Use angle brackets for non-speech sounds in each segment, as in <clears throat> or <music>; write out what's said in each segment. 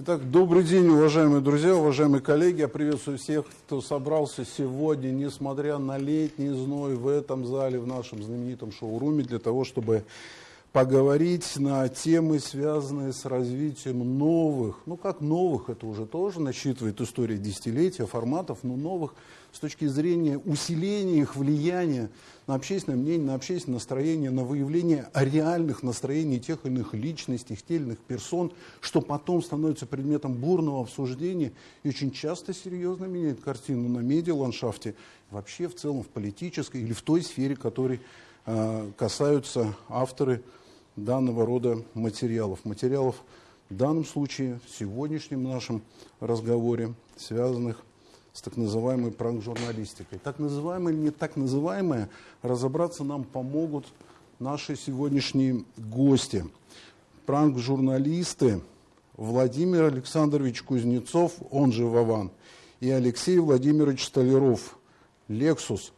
Итак, добрый день, уважаемые друзья, уважаемые коллеги. Я приветствую всех, кто собрался сегодня, несмотря на летний зной, в этом зале, в нашем знаменитом шоуруме, для того, чтобы поговорить на темы, связанные с развитием новых, ну как новых, это уже тоже насчитывает история десятилетия, форматов, но новых с точки зрения усиления их влияния на общественное мнение, на общественное настроение, на выявление реальных настроений тех или иных личностей, тех или иных персон, что потом становится предметом бурного обсуждения и очень часто серьезно меняет картину на медиа-ландшафте, вообще в целом в политической или в той сфере, которой касаются авторы данного рода материалов. Материалов в данном случае, в сегодняшнем нашем разговоре, связанных с так называемой пранк-журналистикой. Так называемое или не так называемое, разобраться нам помогут наши сегодняшние гости. Пранк-журналисты Владимир Александрович Кузнецов, он же Вован, и Алексей Владимирович Столяров, Лексус –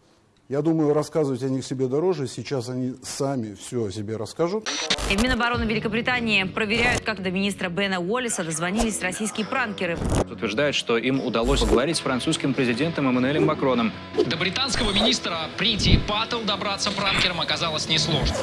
я думаю, рассказывать о них себе дороже. Сейчас они сами все о себе расскажут. И в Минобороны Великобритании проверяют, как до министра Бена Уоллиса дозвонились российские пранкеры. Утверждают, что им удалось поговорить с французским президентом Эммануэлем Макроном. До британского министра Прити Паттл добраться пранкерам оказалось несложно.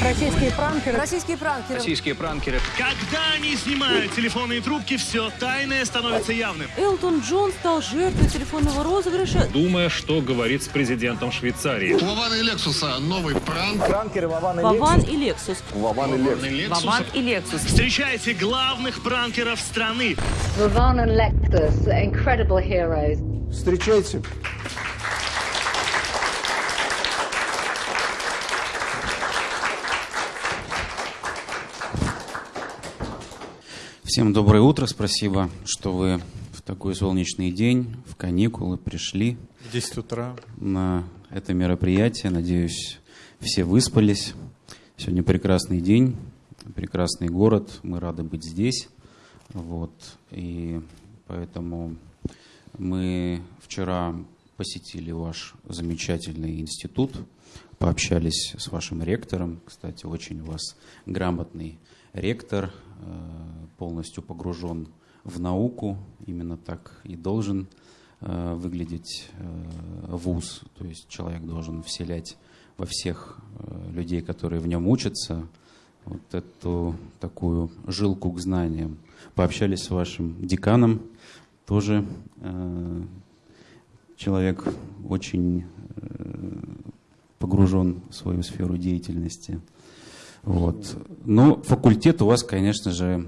Российские пранкеры. Российские пранкеры. Российские пранкеры. Когда они снимают телефонные трубки, все тайное становится явным. Элтон Джон стал жертвой телефонного розыгрыша. Думая, что говорит с президентом Швейцарии. У Вована и Лексуса новый пранк. Пранкеры Вован и Вован и Лексус. Вован и Лексус. Вован и Лексус. Встречайте главных пранкеров страны. Vaughn and Lexus, incredible heroes. Встречайте. Всем доброе утро, спасибо, что вы такой солнечный день, в каникулы пришли. В 10 утра. На это мероприятие, надеюсь, все выспались. Сегодня прекрасный день, прекрасный город, мы рады быть здесь. Вот, и поэтому мы вчера посетили ваш замечательный институт, пообщались с вашим ректором. Кстати, очень у вас грамотный ректор, э, полностью погружен в науку, именно так и должен э, выглядеть э, вуз. То есть человек должен вселять во всех людей, которые в нем учатся, вот эту такую жилку к знаниям. Пообщались с вашим деканом, тоже человек очень погружен в свою сферу деятельности. Вот. Но факультет у вас, конечно же,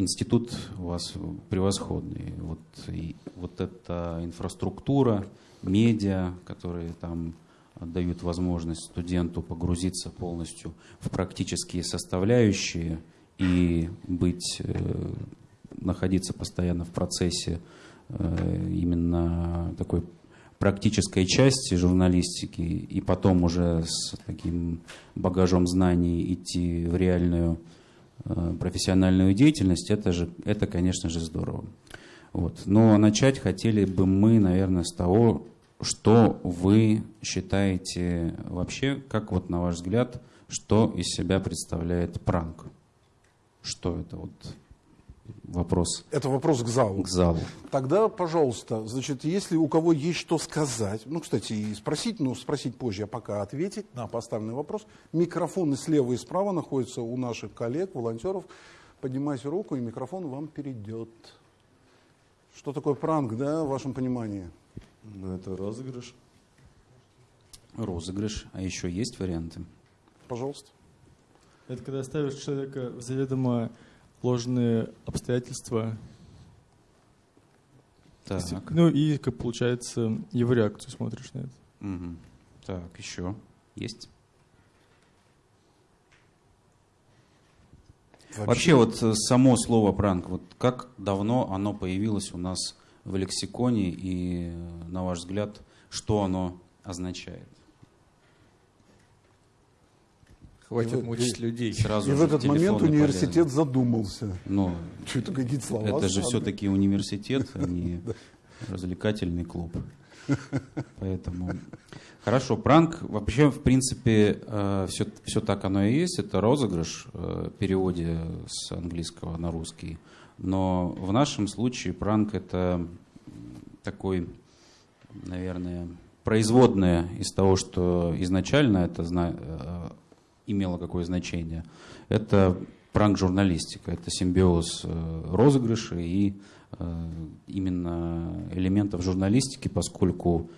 институт у вас превосходный. Вот, и вот эта инфраструктура, медиа, которые там дают возможность студенту погрузиться полностью в практические составляющие и быть, э, находиться постоянно в процессе э, именно такой практической части журналистики и потом уже с таким багажом знаний идти в реальную профессиональную деятельность, это, же, это конечно же, здорово. Вот. Но начать хотели бы мы, наверное, с того, что вы считаете вообще, как вот на ваш взгляд, что из себя представляет пранк? Что это вот вопрос. Это вопрос к залу. К залу. Тогда, пожалуйста, значит, если у кого есть что сказать, ну, кстати, и спросить, но спросить позже, а пока ответить на поставленный вопрос. Микрофоны слева и справа находятся у наших коллег, волонтеров. Поднимайте руку, и микрофон вам перейдет. Что такое пранк, да, в вашем понимании? Ну, это розыгрыш. Розыгрыш. А еще есть варианты? Пожалуйста. Это когда ставишь человека в заведомо ложные обстоятельства. Так. Ну и, как получается, его реакцию смотришь на это. Угу. Так, еще есть? Вообще, Вообще вот э, само слово пранк, вот как давно оно появилось у нас в лексиконе и, э, на ваш взгляд, что оно означает? Хватит и, мучить и, людей. Сразу и в этот момент университет полезны. задумался. Но <laughs> что это какие-то слова? Это же все-таки университет, а не <laughs> развлекательный клуб. Поэтому... Хорошо, пранк, вообще, в принципе, все, все так оно и есть. Это розыгрыш в переводе с английского на русский. Но в нашем случае пранк это такой, наверное, производное из того, что изначально это э, имело какое значение. Это пранк-журналистика, это симбиоз э, розыгрыша и э, именно элементов журналистики, поскольку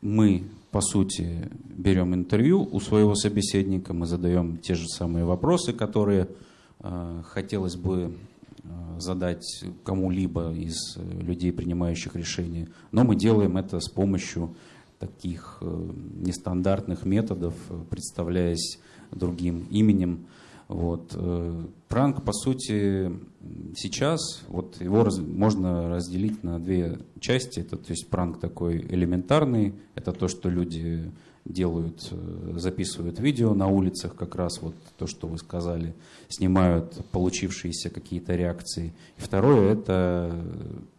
мы, по сути, берем интервью у своего собеседника, мы задаем те же самые вопросы, которые хотелось бы задать кому-либо из людей, принимающих решения, но мы делаем это с помощью таких э, нестандартных методов, э, представляясь другим именем. Вот. Э, пранк, по сути, сейчас, вот его раз, можно разделить на две части. Это, то есть пранк такой элементарный, это то, что люди делают, записывают видео на улицах, как раз вот то, что вы сказали, снимают получившиеся какие-то реакции. И второе, это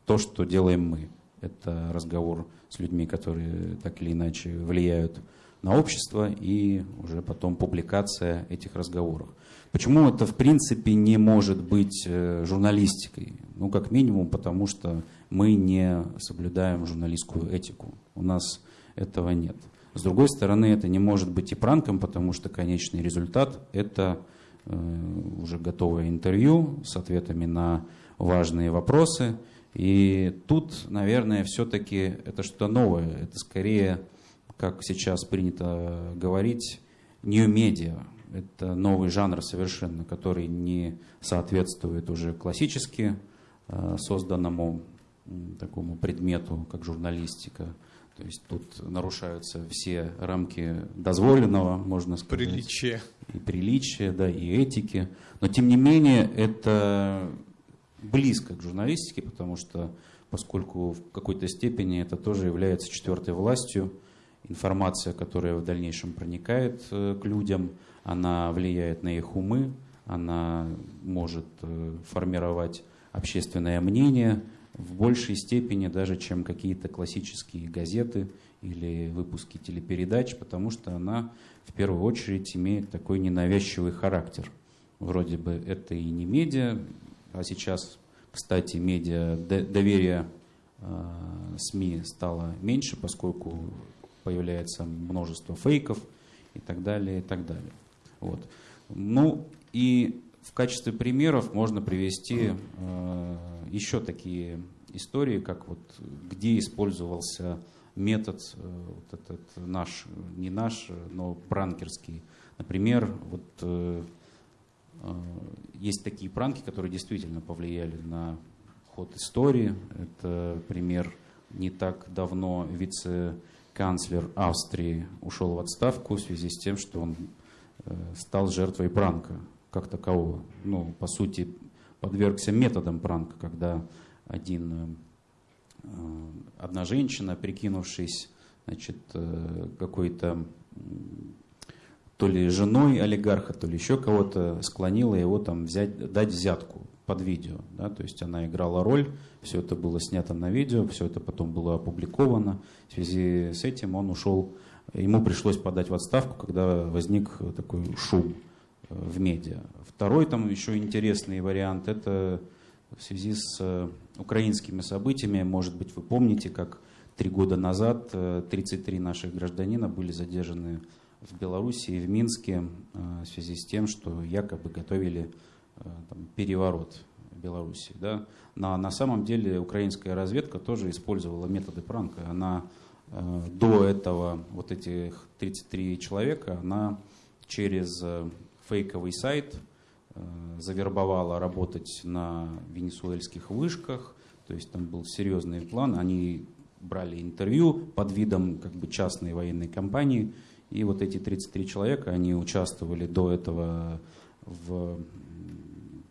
то, что делаем мы. Это разговор с людьми, которые так или иначе влияют на общество, и уже потом публикация этих разговоров. Почему это, в принципе, не может быть э, журналистикой? Ну, как минимум, потому что мы не соблюдаем журналистскую этику. У нас этого нет. С другой стороны, это не может быть и пранком, потому что конечный результат – это э, уже готовое интервью с ответами на важные вопросы – и тут, наверное, все-таки это что-то новое. Это скорее, как сейчас принято говорить, new media. Это новый жанр совершенно, который не соответствует уже классически э, созданному такому предмету, как журналистика. То есть тут нарушаются все рамки дозволенного, можно сказать. Приличие. И приличия, да, и этики. Но тем не менее, это близко к журналистике, потому что, поскольку в какой-то степени это тоже является четвертой властью, информация, которая в дальнейшем проникает э, к людям, она влияет на их умы, она может э, формировать общественное мнение в большей степени даже, чем какие-то классические газеты или выпуски телепередач, потому что она в первую очередь имеет такой ненавязчивый характер. Вроде бы это и не медиа, а сейчас, кстати, медиа, доверие э, СМИ стало меньше, поскольку появляется множество фейков и так далее, и так далее. Вот. Ну и в качестве примеров можно привести э, еще такие истории, как вот где использовался метод э, вот этот наш, не наш, но бранкерский. Например, вот э, Э, есть такие пранки, которые действительно повлияли на ход истории. Это пример не так давно вице-канцлер Австрии ушел в отставку в связи с тем, что он э, стал жертвой пранка как такового. Ну, по сути, подвергся методам пранка, когда один, э, одна женщина, прикинувшись значит, какой-то то ли женой олигарха, то ли еще кого-то склонила его там взять, дать взятку под видео. Да? То есть она играла роль, все это было снято на видео, все это потом было опубликовано. В связи с этим он ушел, ему пришлось подать в отставку, когда возник такой шум э, в медиа. Второй там еще интересный вариант, это в связи с э, украинскими событиями, может быть, вы помните, как три года назад 33 э, наших гражданина были задержаны в Беларуси и в Минске в связи с тем, что якобы готовили там, переворот Беларуси. Да? Но на самом деле украинская разведка тоже использовала методы пранка. Она э, до этого, вот этих 33 человека, она через фейковый сайт завербовала работать на венесуэльских вышках, то есть там был серьезный план, они брали интервью под видом как бы частной военной компании, и вот эти 33 человека, они участвовали до этого в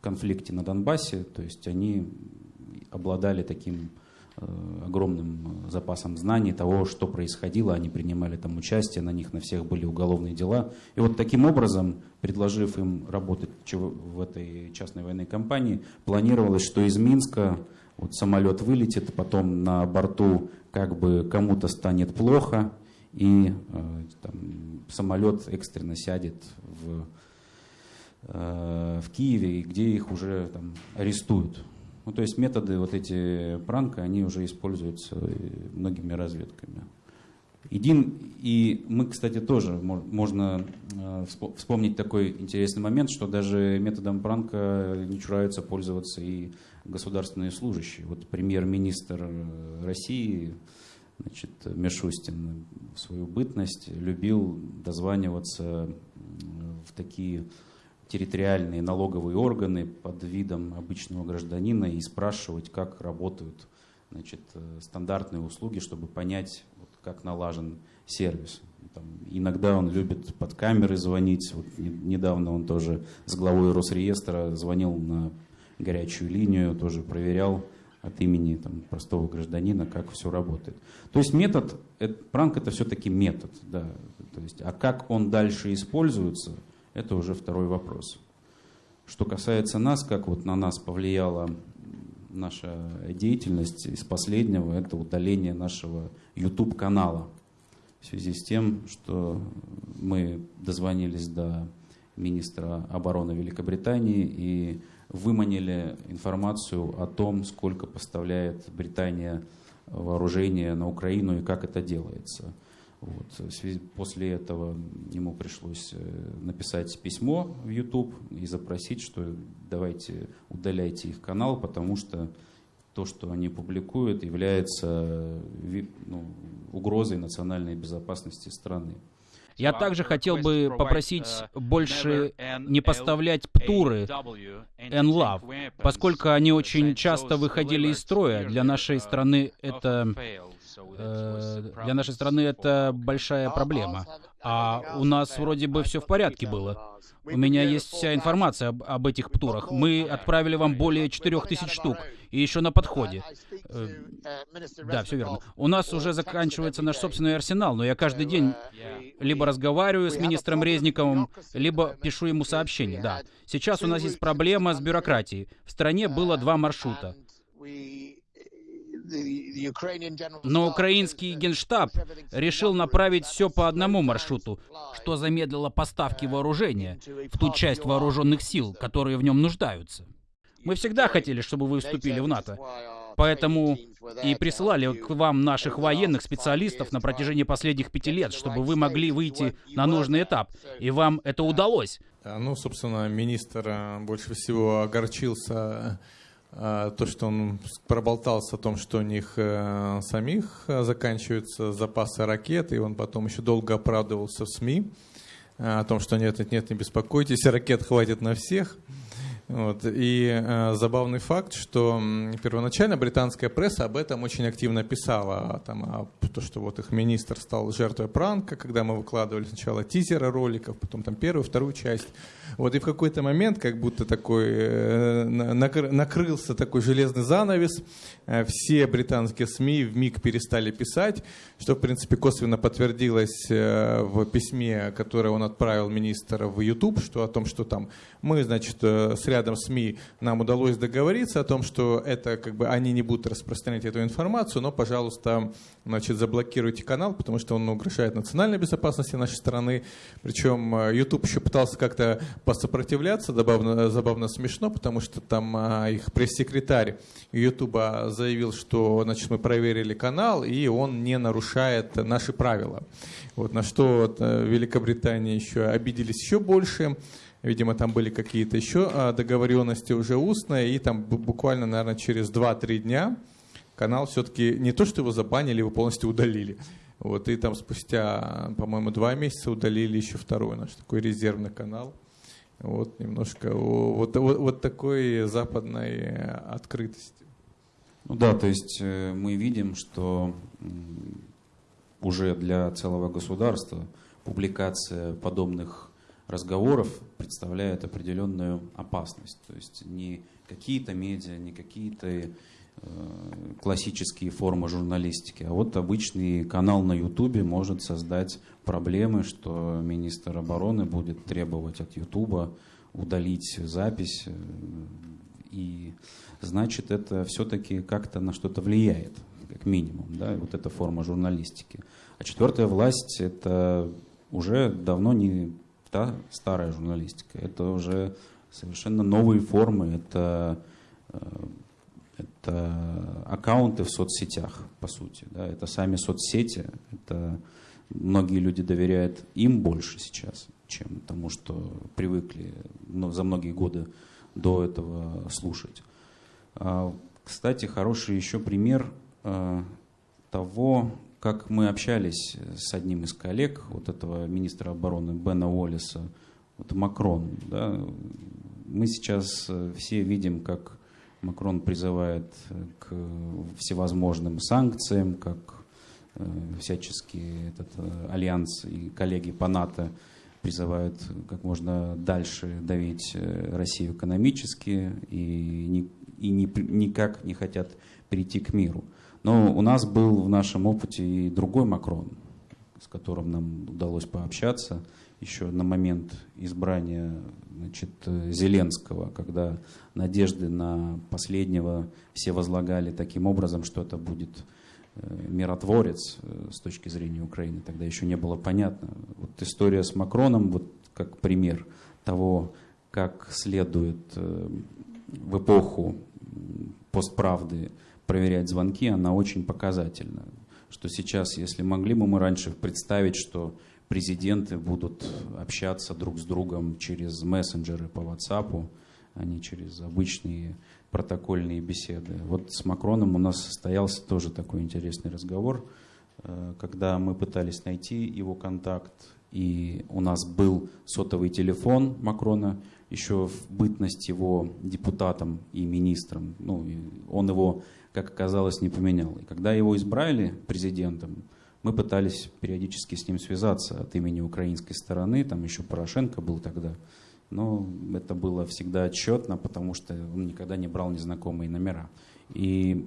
конфликте на Донбассе, то есть они обладали таким э, огромным запасом знаний того, что происходило, они принимали там участие, на них на всех были уголовные дела. И вот таким образом, предложив им работать в этой частной военной компании, планировалось, что из Минска вот самолет вылетит, потом на борту как бы кому-то станет плохо, и э, там, самолет экстренно сядет в, э, в Киеве, где их уже там, арестуют. Ну, то есть методы вот эти пранка, они уже используются многими разведками. Един, и мы, кстати, тоже можно э, вспомнить такой интересный момент, что даже методом пранка не чураются пользоваться и государственные служащие. Вот премьер-министр России значит, Мишустин в свою бытность любил дозваниваться в такие территориальные налоговые органы под видом обычного гражданина и спрашивать, как работают значит, стандартные услуги, чтобы понять, вот, как налажен сервис. Там, иногда он любит под камеры звонить. Вот, недавно он тоже с главой Росреестра звонил на горячую линию, тоже проверял, от имени там, простого гражданина, как все работает. То есть метод, это, пранк это все-таки метод, да. То есть, а как он дальше используется, это уже второй вопрос. Что касается нас, как вот на нас повлияла наша деятельность из последнего, это удаление нашего YouTube-канала. В связи с тем, что мы дозвонились до министра обороны Великобритании и выманили информацию о том, сколько поставляет Британия вооружения на Украину и как это делается. Вот. После этого ему пришлось э, написать письмо в YouTube и запросить, что давайте удаляйте их канал, потому что то, что они публикуют, является ну, угрозой национальной безопасности страны. Я также хотел бы попросить больше не поставлять птуры NLAV, поскольку они очень часто выходили из строя. Для нашей страны это э, для нашей страны это большая проблема. А у нас вроде бы все в порядке было. У меня есть вся информация об, об этих птурах. Мы отправили вам более 4000 штук. И еще на подходе. Э, да, все верно. У нас уже заканчивается наш собственный арсенал, но я каждый день либо разговариваю с министром Резниковым, либо пишу ему сообщение. Да. Сейчас у нас есть проблема с бюрократией. В стране было два маршрута. Но украинский генштаб решил направить все по одному маршруту, что замедлило поставки вооружения в ту часть вооруженных сил, которые в нем нуждаются. Мы всегда хотели, чтобы вы вступили в НАТО. Поэтому и присылали к вам наших военных специалистов на протяжении последних пяти лет, чтобы вы могли выйти на нужный этап. И вам это удалось. Ну, собственно, министр э, больше всего огорчился то, что он проболтался о том, что у них э, самих э, заканчиваются запасы ракет, и он потом еще долго оправдывался в СМИ э, о том, что нет, нет, нет, не беспокойтесь, ракет хватит на всех. Вот. И э, забавный факт, что первоначально британская пресса об этом очень активно писала, там, о, то, что вот их министр стал жертвой пранка, когда мы выкладывали сначала тизеры роликов, потом там первую, вторую часть. Вот и в какой-то момент, как будто такой э, накр, накрылся такой железный занавес, э, все британские СМИ в миг перестали писать, что в принципе косвенно подтвердилось э, в письме, которое он отправил министр в YouTube, что о том, что там мы, значит, э, рядом СМИ нам удалось договориться о том, что это как бы они не будут распространять эту информацию, но, пожалуйста, значит, заблокируйте канал, потому что он угрожает национальной безопасности нашей страны. Причем э, YouTube еще пытался как-то посопротивляться, забавно, забавно смешно, потому что там а, их пресс-секретарь YouTube заявил, что значит, мы проверили канал, и он не нарушает наши правила. Вот, на что э, Великобритания еще обиделись еще больше. Видимо, там были какие-то еще а, договоренности уже устные, и там буквально, наверное, через 2-3 дня канал все-таки не то, что его забанили, его полностью удалили. Вот, и там спустя, по-моему, два месяца удалили еще второй наш такой резервный канал. Вот немножко вот, вот, вот такой западной открытости. Ну да, то есть э, мы видим, что уже для целого государства публикация подобных разговоров представляет определенную опасность. То есть не какие-то медиа, не какие-то э, классические формы журналистики, а вот обычный канал на Ютубе может создать проблемы, что министр обороны будет требовать от Ютуба удалить запись э, И значит, это все-таки как-то на что-то влияет, как минимум, да, вот эта форма журналистики. А четвертая власть — это уже давно не та старая журналистика, это уже совершенно новые формы, это, э, это аккаунты в соцсетях, по сути, да, это сами соцсети, это многие люди доверяют им больше сейчас, чем тому, что привыкли за многие годы до этого слушать. А, кстати, хороший еще пример э, того, как мы общались с одним из коллег, вот этого министра обороны Бена Уоллиса, вот Макрон. Да, мы сейчас э, все видим, как Макрон призывает к всевозможным санкциям, как э, всячески этот альянс и коллеги по НАТО призывают как можно дальше давить Россию экономически и, ни, и ни, никак не хотят перейти к миру. Но у нас был в нашем опыте и другой Макрон, с которым нам удалось пообщаться еще на момент избрания значит, Зеленского, когда надежды на последнего все возлагали таким образом, что это будет э, миротворец э, с точки зрения Украины. Тогда еще не было понятно. Вот история с Макроном, вот как пример того, как следует э, в эпоху постправды проверять звонки, она очень показательна. Что сейчас, если могли бы мы раньше представить, что президенты будут общаться друг с другом через мессенджеры по WhatsApp, а не через обычные протокольные беседы. Вот с Макроном у нас состоялся тоже такой интересный разговор, э, когда мы пытались найти его контакт, и у нас был сотовый телефон Макрона, еще в бытность его депутатом и министром. Ну, он его как оказалось, не поменял. И когда его избрали президентом, мы пытались периодически с ним связаться от имени украинской стороны, там еще Порошенко был тогда, но это было всегда отчетно, потому что он никогда не брал незнакомые номера. И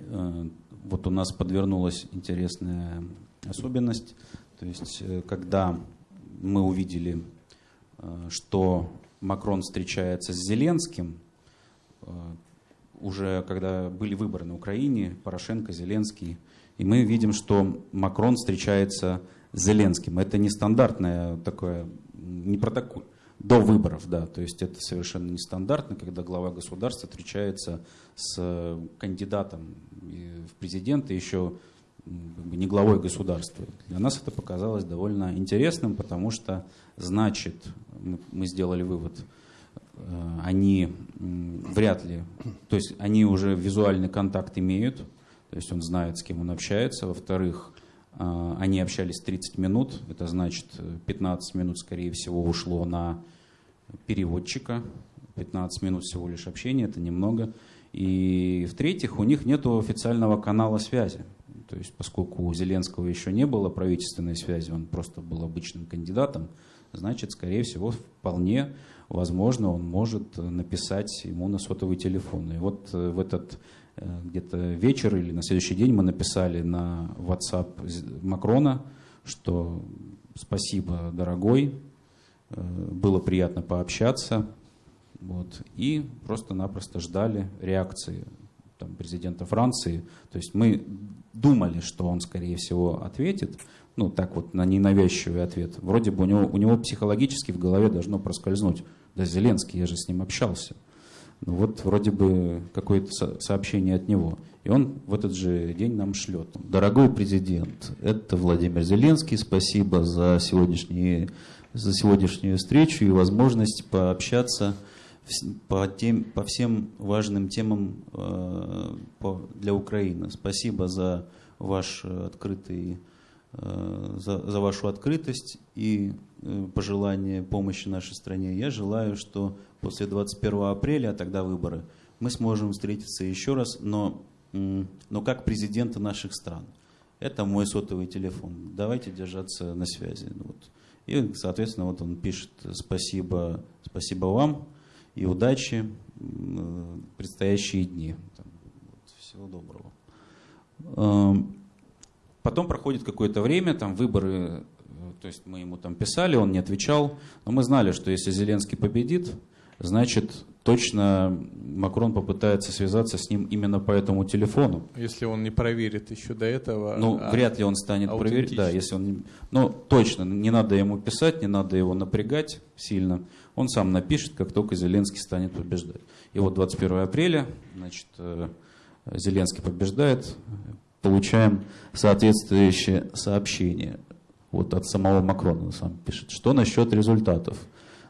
э, вот у нас подвернулась интересная особенность, то есть э, когда мы увидели, э, что Макрон встречается с Зеленским, э, уже когда были выборы на Украине, Порошенко, Зеленский, и мы видим, что Макрон встречается с Зеленским. Это нестандартное такое, не протокол, до выборов, да, то есть это совершенно нестандартно, когда глава государства встречается с кандидатом в президенты еще не главой государства. Для нас это показалось довольно интересным, потому что значит, мы сделали вывод, Э, они вряд ли, то есть они уже визуальный контакт имеют, то есть он знает, с кем он общается. Во-вторых, э, они общались 30 минут, это значит 15 минут, скорее всего, ушло на переводчика, 15 минут всего лишь общения, это немного. И в-третьих, у них нет официального канала связи. То есть, поскольку у Зеленского еще не было правительственной связи, он просто был обычным кандидатом, значит, скорее всего, вполне возможно, он может написать ему на сотовый телефон. И вот э, в этот э, где-то вечер или на следующий день мы написали на WhatsApp Макрона, что спасибо, дорогой, э, было приятно пообщаться. Вот, и просто-напросто ждали реакции там, президента Франции. То есть мы думали, что он, скорее всего, ответит, ну, так вот, на ненавязчивый ответ. Вроде бы у него, у него психологически в голове должно проскользнуть. Да, Зеленский, я же с ним общался. Ну вот вроде бы какое-то сообщение от него. И он в этот же день нам шлет. Дорогой президент, это Владимир Зеленский. Спасибо за, сегодняшние, за сегодняшнюю встречу и возможность пообщаться по, тем, по всем важным темам э, по, для Украины. Спасибо за ваш открытый за, за вашу открытость и э, пожелание помощи нашей стране. Я желаю, что после 21 апреля, а тогда выборы, мы сможем встретиться еще раз, но, но как президенты наших стран. Это мой сотовый телефон. Давайте держаться на связи. Ну вот. И, соответственно, вот он пишет спасибо, спасибо вам и удачи в предстоящие дни. Всего доброго. Потом проходит какое-то время, там выборы, э, то есть мы ему там писали, он не отвечал, но мы знали, что если Зеленский победит, значит, точно Макрон попытается связаться с ним именно по этому телефону. Если он не проверит еще до этого. Ну, а, вряд ли он станет проверять. Да, если он. Ну, точно, не надо ему писать, не надо его напрягать сильно. Он сам напишет, как только Зеленский станет побеждать. И вот 21 апреля, значит, э, Зеленский побеждает, получаем соответствующее сообщение. Вот от самого Макрона он сам пишет. Что насчет результатов?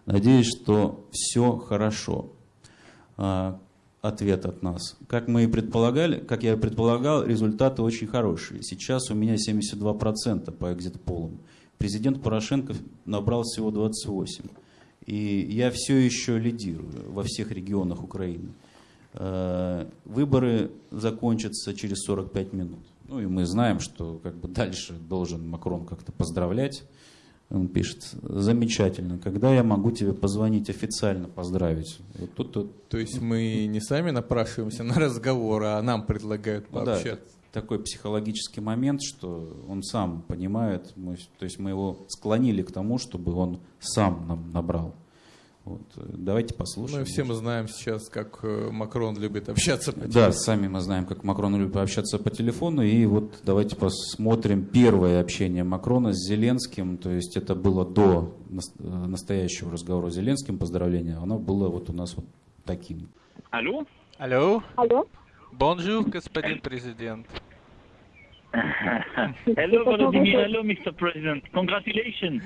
Надеюсь, что все хорошо. А, ответ от нас. Как мы и предполагали, как я и предполагал, результаты очень хорошие. Сейчас у меня 72% по экзит-полам. Президент Порошенко набрал всего 28%. И я все еще лидирую во всех регионах Украины. А, выборы закончатся через 45 минут. Ну и мы знаем, что как бы дальше должен Макрон как-то поздравлять. Он пишет, замечательно, когда я могу тебе позвонить официально, поздравить? Вот тут, тут. То есть мы не сами напрашиваемся на разговор, а нам предлагают пообщаться? Ну, да, такой психологический момент, что он сам понимает, мы, то есть мы его склонили к тому, чтобы он сам нам набрал. Вот. Давайте послушаем. Мы все мы знаем сейчас, как э, Макрон любит общаться по телефону. Да, сами мы знаем, как Макрон любит общаться по телефону. И вот давайте посмотрим первое общение Макрона с Зеленским. То есть это было до э, настоящего разговора с Зеленским, поздравления. Оно было вот у нас вот таким. Алло? Алло? Алло? Bonjour, господин президент. Hello, Volodymyr. Hello, Mr. President. Congratulations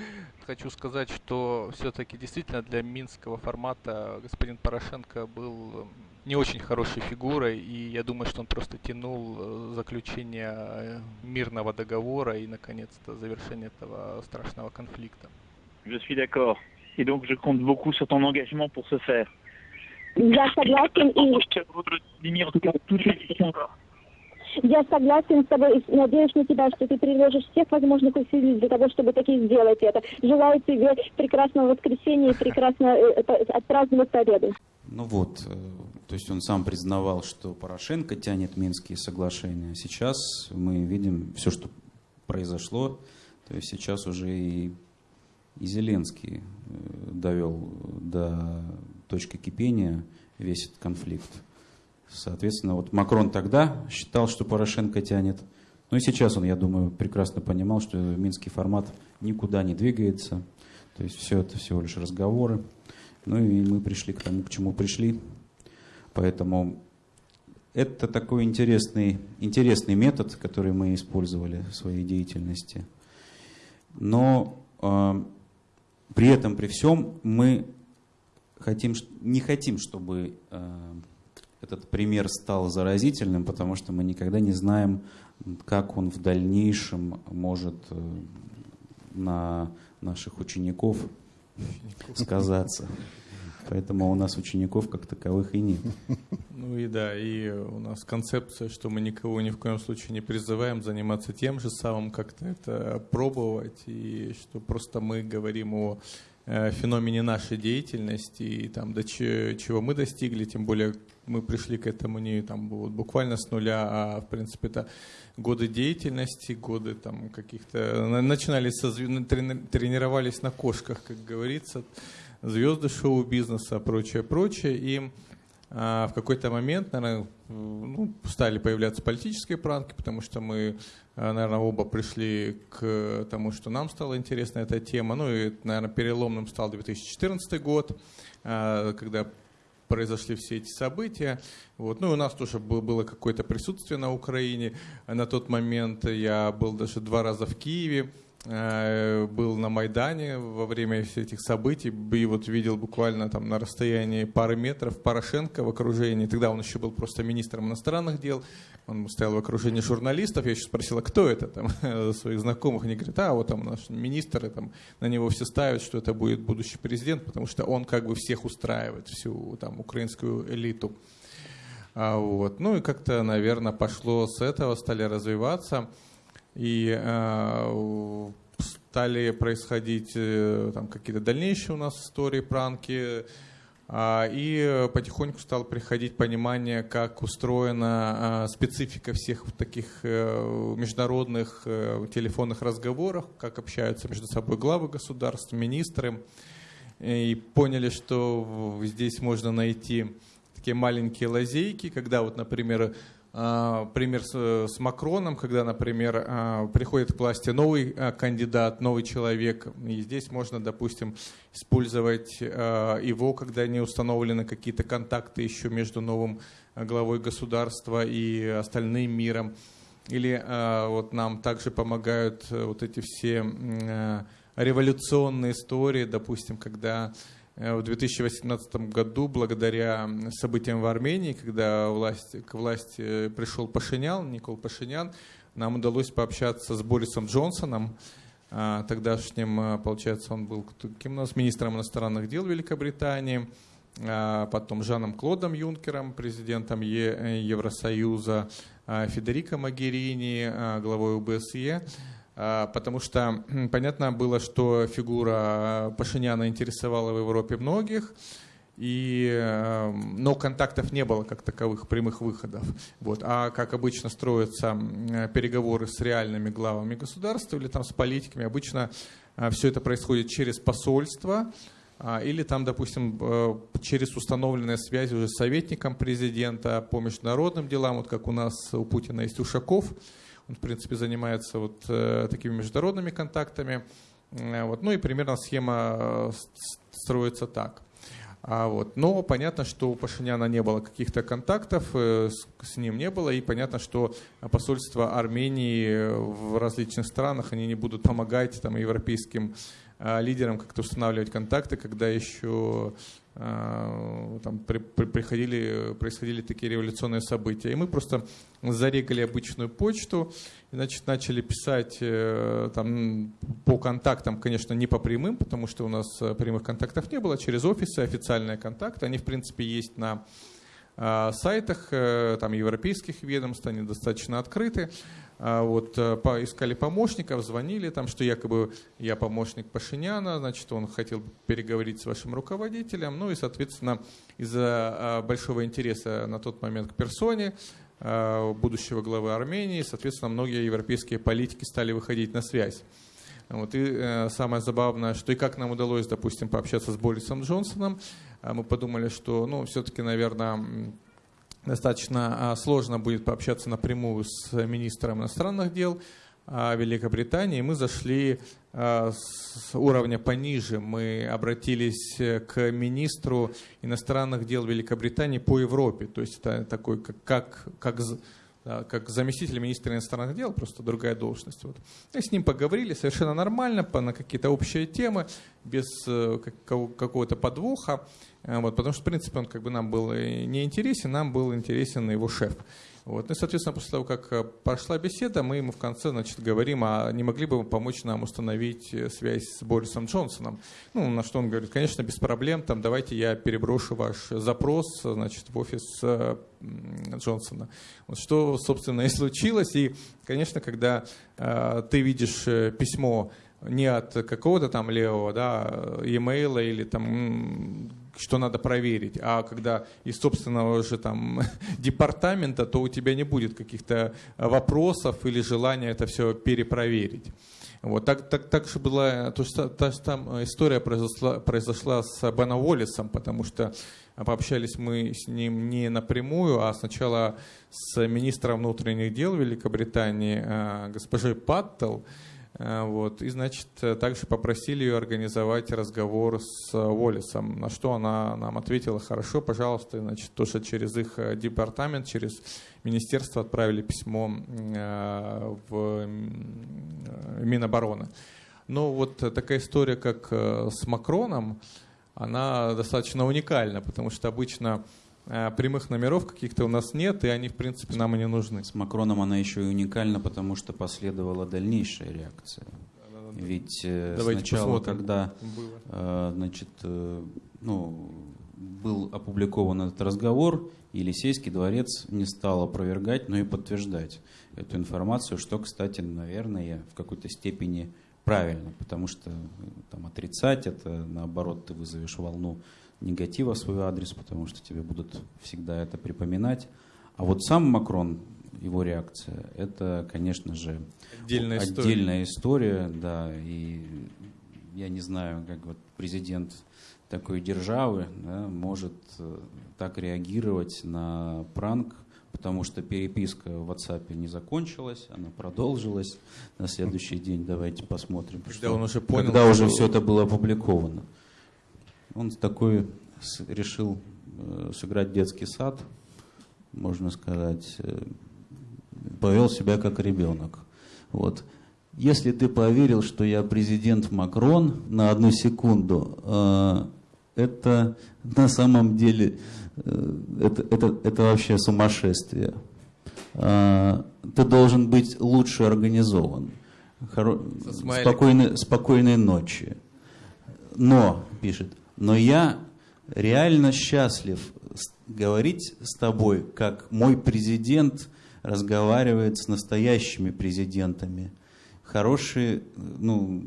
хочу сказать, что все-таки действительно для минского формата господин Порошенко был не очень хорошей фигурой, и я думаю, что он просто тянул э, заключение э, мирного договора и, наконец-то, завершение этого страшного конфликта. Je suis d'accord. Et donc, je compte beaucoup sur ton engagement pour ce faire. Я согласен и... Владимир, toutes les questions encore. Я согласен с тобой и надеюсь на тебя, что ты приложишь всех возможных усилий для того, чтобы таки сделать это. Желаю тебе прекрасного воскресенья и прекрасно э, отпраздновать победу. Ну вот, э, то есть он сам признавал, что Порошенко тянет Минские соглашения. Сейчас мы видим все, что произошло. То есть сейчас уже и, и Зеленский э, довел до точки кипения весь этот конфликт. Соответственно, вот Макрон тогда считал, что Порошенко тянет. Ну и сейчас он, я думаю, прекрасно понимал, что минский формат никуда не двигается. То есть все это всего лишь разговоры. Ну и мы пришли к тому, к чему пришли. Поэтому это такой интересный, интересный метод, который мы использовали в своей деятельности. Но э, при этом, при всем, мы хотим, не хотим, чтобы э, этот пример стал заразительным, потому что мы никогда не знаем, как он в дальнейшем может э, на наших учеников сказаться. Поэтому у нас учеников как таковых и нет. Ну и да, и у нас концепция, что мы никого ни в коем случае не призываем заниматься тем же самым, как-то это пробовать, и что просто мы говорим о феномене нашей деятельности и там до чего мы достигли, тем более мы пришли к этому не там, вот, буквально с нуля, а в принципе это годы деятельности, годы там каких-то... Начинали со тренировались на кошках, как говорится, звезды шоу-бизнеса, прочее, прочее. И а, в какой-то момент, наверное, ну, стали появляться политические пранки, потому что мы, наверное, оба пришли к тому, что нам стала интересна эта тема. Ну и, наверное, переломным стал 2014 год, а, когда произошли все эти события. Вот. Ну, у нас тоже было какое-то присутствие на Украине. На тот момент я был даже два раза в Киеве, э, был на Майдане во время всех этих событий и вот видел буквально там на расстоянии пары метров Порошенко в окружении. Тогда он еще был просто министром иностранных дел. Он стоял в окружении журналистов. Я еще спросила, кто это там, <laughs> своих знакомых. Они говорят, а вот там наш министр, и, там, на него все ставят, что это будет будущий президент, потому что он как бы всех устраивает, всю там украинскую элиту. А, вот. Ну и как-то, наверное, пошло с этого, стали развиваться. И а, стали происходить э, там какие-то дальнейшие у нас истории, пранки, а, и потихоньку стало приходить понимание, как устроена а, специфика всех таких э, международных э, телефонных разговоров, как общаются между собой главы государств, министры. и поняли, что здесь можно найти такие маленькие лазейки, когда вот, например, пример с, Макроном, когда, например, а, приходит к власти новый а, кандидат, новый человек, и здесь можно, допустим, использовать его, когда не установлены какие-то контакты еще между новым главой государства и остальным миром. Или вот нам также помогают э, вот эти все революционные истории, допустим, когда Э, в 2018 году, благодаря событиям в Армении, когда власть, к власти пришел Пашинян, Никол Пашинян, нам удалось пообщаться с Борисом Джонсоном, а, тогдашним, получается, он был кем у нас, министром иностранных дел Великобритании, потом Жаном Клодом Юнкером, президентом Евросоюза, Федерико Магерини, главой ОБСЕ. А, потому что понятно было, что фигура Пашиняна интересовала в Европе многих, и, но контактов не было как таковых, прямых выходов. Вот. А как обычно строятся переговоры с реальными главами государства или там с политиками, обычно э, все это происходит через посольство, а, или там, допустим, э, через установленные связи уже с советником президента по международным делам, вот как у нас у Путина есть Ушаков, он, в принципе, занимается вот э, такими международными контактами. Э, вот. Ну и примерно схема э, строится так. А вот. Но понятно, что у Пашиняна не было каких-то контактов, с, ним не было, и понятно, что посольства Армении в различных странах, они не будут помогать там, европейским лидерам как-то устанавливать контакты, когда еще там при, при, приходили, происходили такие революционные события. И мы просто зарегали обычную почту, и, значит, начали писать э, там, по контактам, конечно, не по прямым, потому что у нас э, прямых контактов не было, через офисы, официальные контакты. Они, в принципе, есть на а, сайтах э, там, европейских ведомств, они достаточно открыты. А, вот, э, искали помощников, звонили, там, что якобы я помощник Пашиняна, значит, он хотел переговорить с вашим руководителем, ну и, соответственно, из-за а, большого интереса на тот момент к персоне будущего главы Армении, соответственно, многие европейские политики стали выходить на связь. Вот, и э, самое забавное, что и как нам удалось, допустим, пообщаться с Борисом Джонсоном, мы подумали, что, ну, все-таки, наверное, достаточно а, сложно будет пообщаться напрямую с министром иностранных дел а, Великобритании. Мы зашли а, с уровня пониже. Мы обратились к министру иностранных дел Великобритании по Европе. То есть это такой, как, как, как как заместитель министра иностранных дел, просто другая должность. Вот. И с ним поговорили совершенно нормально, по, на какие-то общие темы, без э, какого-то подвоха, э, вот, потому что, в принципе, он как бы нам был не интересен, нам был интересен его шеф. Вот. Ну и, соответственно, после того, как э, прошла беседа, мы ему в конце значит, говорим, а не могли бы вы помочь нам установить э, связь с Борисом Джонсоном? Ну, на что он говорит, конечно, без проблем, там, давайте я переброшу ваш запрос значит, в офис э, Джонсона. Вот что, собственно, <laughs> и случилось. И, конечно, когда э, ты видишь письмо не от какого-то там левого, да, e-mail или там что надо проверить, а когда из собственного же там <laughs> департамента, то у тебя не будет каких-то вопросов или желания это все перепроверить. Вот так, так, так же была, то, что, та, там история произошла, произошла с Бена Уоллесом, потому что пообщались мы с ним не напрямую, а сначала с министром внутренних дел Великобритании э, госпожой Паттел, Э, вот. И, значит, также попросили ее организовать разговор с Уоллесом, на что она нам ответила, хорошо, пожалуйста, и, значит, тоже через их э, департамент, через министерство отправили письмо э, в Минобороны. Но вот такая история, как с Макроном, она достаточно уникальна, потому что обычно Э, прямых номеров каких-то у нас нет, и они, в принципе, нам и не нужны. С Макроном она еще и уникальна, потому что последовала дальнейшая реакция. Ведь э, Давайте сначала, посмотрим. когда э, значит, ну, был опубликован этот разговор, Елисейский дворец не стал опровергать, но и подтверждать эту информацию, что, кстати, наверное, в какой-то степени правильно, потому что там, отрицать это, наоборот, ты вызовешь волну негатива в свой адрес, потому что тебе будут всегда это припоминать. А вот сам Макрон, его реакция, это, конечно же, отдельная, отдельная история. история, да, и я не знаю, как вот президент такой державы да, может э, так реагировать на пранк, потому что переписка в WhatsApp не закончилась, она продолжилась на следующий день. Давайте посмотрим, когда что, он уже понял, когда что... уже все это было опубликовано. Он такой решил э, сыграть детский сад, можно сказать, э, повел себя как ребенок. Вот. Если ты поверил, что я президент Макрон на одну секунду, э, это на самом деле это, это, это вообще сумасшествие. Ты должен быть лучше организован. Хоро... Спокойной, спокойной ночи. Но, пишет, но я реально счастлив говорить с тобой, как мой президент разговаривает с настоящими президентами хорошие, ну,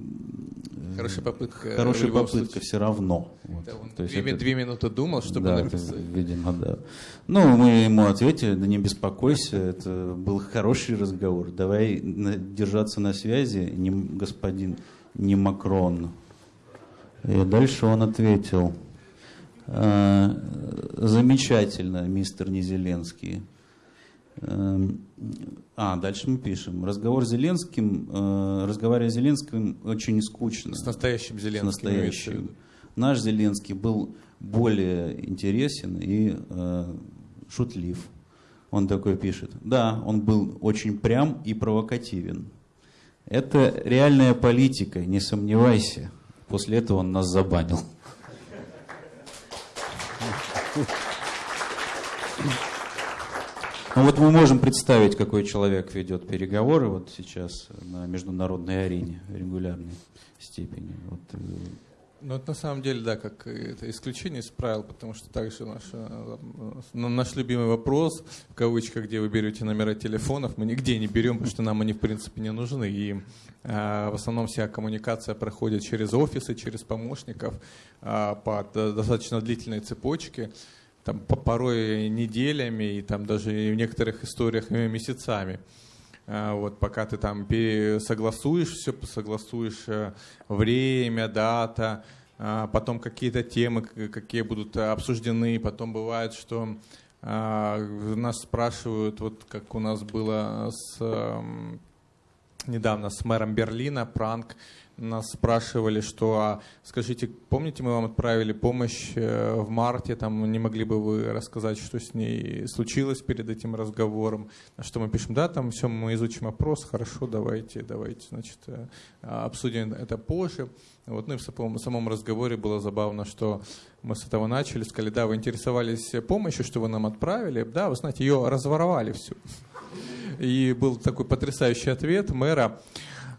хорошая попытка, хорошая попытка все равно. Вот. Да, он То есть две, это, две минуты думал, чтобы да, написать. Это, видимо, да. Ну, мы ему ответили, да не беспокойся, это был хороший разговор. Давай держаться на связи, не господин, не Макрон. И дальше он ответил, «А, замечательно, мистер Незеленский. Эм, а, дальше мы пишем. Разговор с Зеленским, э, разговаривая с Зеленским очень скучно. С настоящим Зеленским. С настоящим. Наш Зеленский был более интересен и э, шутлив. Он такой пишет. Да, он был очень прям и провокативен. Это реальная политика, не сомневайся. После этого он нас забанил. Ну вот мы можем представить, какой человек ведет переговоры вот сейчас на международной арене в регулярной степени. Вот. Э, ну, это на самом деле, да, как это исключение из правил, потому что также наш, э, наш любимый вопрос, в кавычках, где вы берете номера телефонов, мы нигде не берем, потому что нам они, в принципе, не нужны. И э, в основном вся коммуникация проходит через офисы, через помощников э, по достаточно длительной цепочке там, порой неделями и там даже в некоторых историях месяцами. А, вот, пока ты там согласуешь все, согласуешь э, время, дата, а, потом какие-то темы, какие будут обсуждены. Потом бывает, что нас спрашивают, вот как у нас было с, эм, недавно с мэром Берлина, пранк, нас спрашивали, что, а, скажите, помните, мы вам отправили помощь э, в марте, там не могли бы вы рассказать, что с ней случилось перед этим разговором? Что мы пишем, да, там все, мы изучим опрос, хорошо, давайте, давайте, значит, э, обсудим это позже. Вот, ну и в самом, в самом разговоре было забавно, что мы с этого начали, сказали, да, вы интересовались помощью, что вы нам отправили, да, вы знаете, ее разворовали всю. И был такой потрясающий ответ мэра,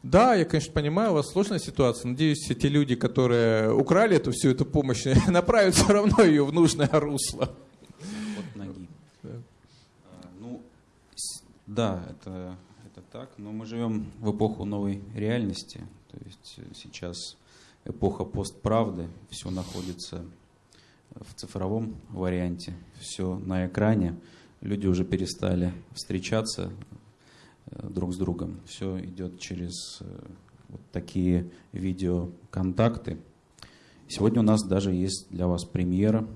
да, я, конечно, понимаю, у вас сложная ситуация. Надеюсь, те люди, которые украли эту всю эту помощь, <laughs> направят все равно ее в нужное русло. Вот ноги. Да. А, ну, да, это, это так, но мы живем в эпоху новой реальности. То есть э, сейчас эпоха постправды, все находится в цифровом варианте, все на экране. Люди уже перестали встречаться друг с другом. Все идет через э, вот такие видеоконтакты. Сегодня у нас даже есть для вас премьера.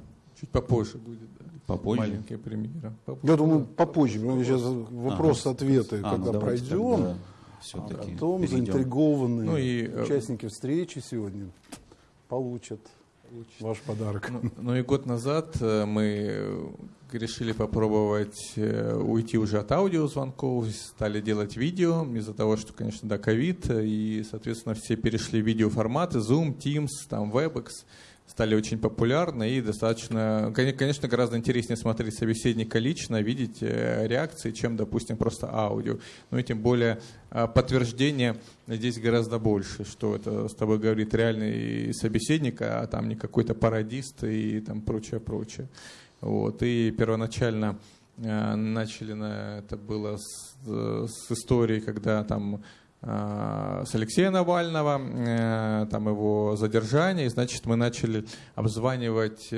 Чуть попозже будет, да. Попозже? Маленькая премьера. Попозже. Я думаю, попозже. Мы сейчас вопрос-ответы, а, когда ну, пройдем, все-таки потом перейдем. заинтригованные ну и, э, участники встречи сегодня получат Ваш подарок. Ну, ну и год назад мы решили попробовать э, уйти уже от аудиозвонков, стали делать видео из-за того, что, конечно, да, ковид, и, соответственно, все перешли в видеоформаты, Zoom, Teams, там, WebEx, стали очень популярны и достаточно, конечно, гораздо интереснее смотреть собеседника лично, видеть э, реакции, чем, допустим, просто аудио. Ну и тем более а, подтверждение здесь гораздо больше, что это с тобой говорит реальный собеседник, а там не какой-то пародист и там прочее, прочее. Вот, и первоначально э, начали на это было с, с истории, когда там э, с Алексея Навального, э, там его задержание, и, значит, мы начали обзванивать,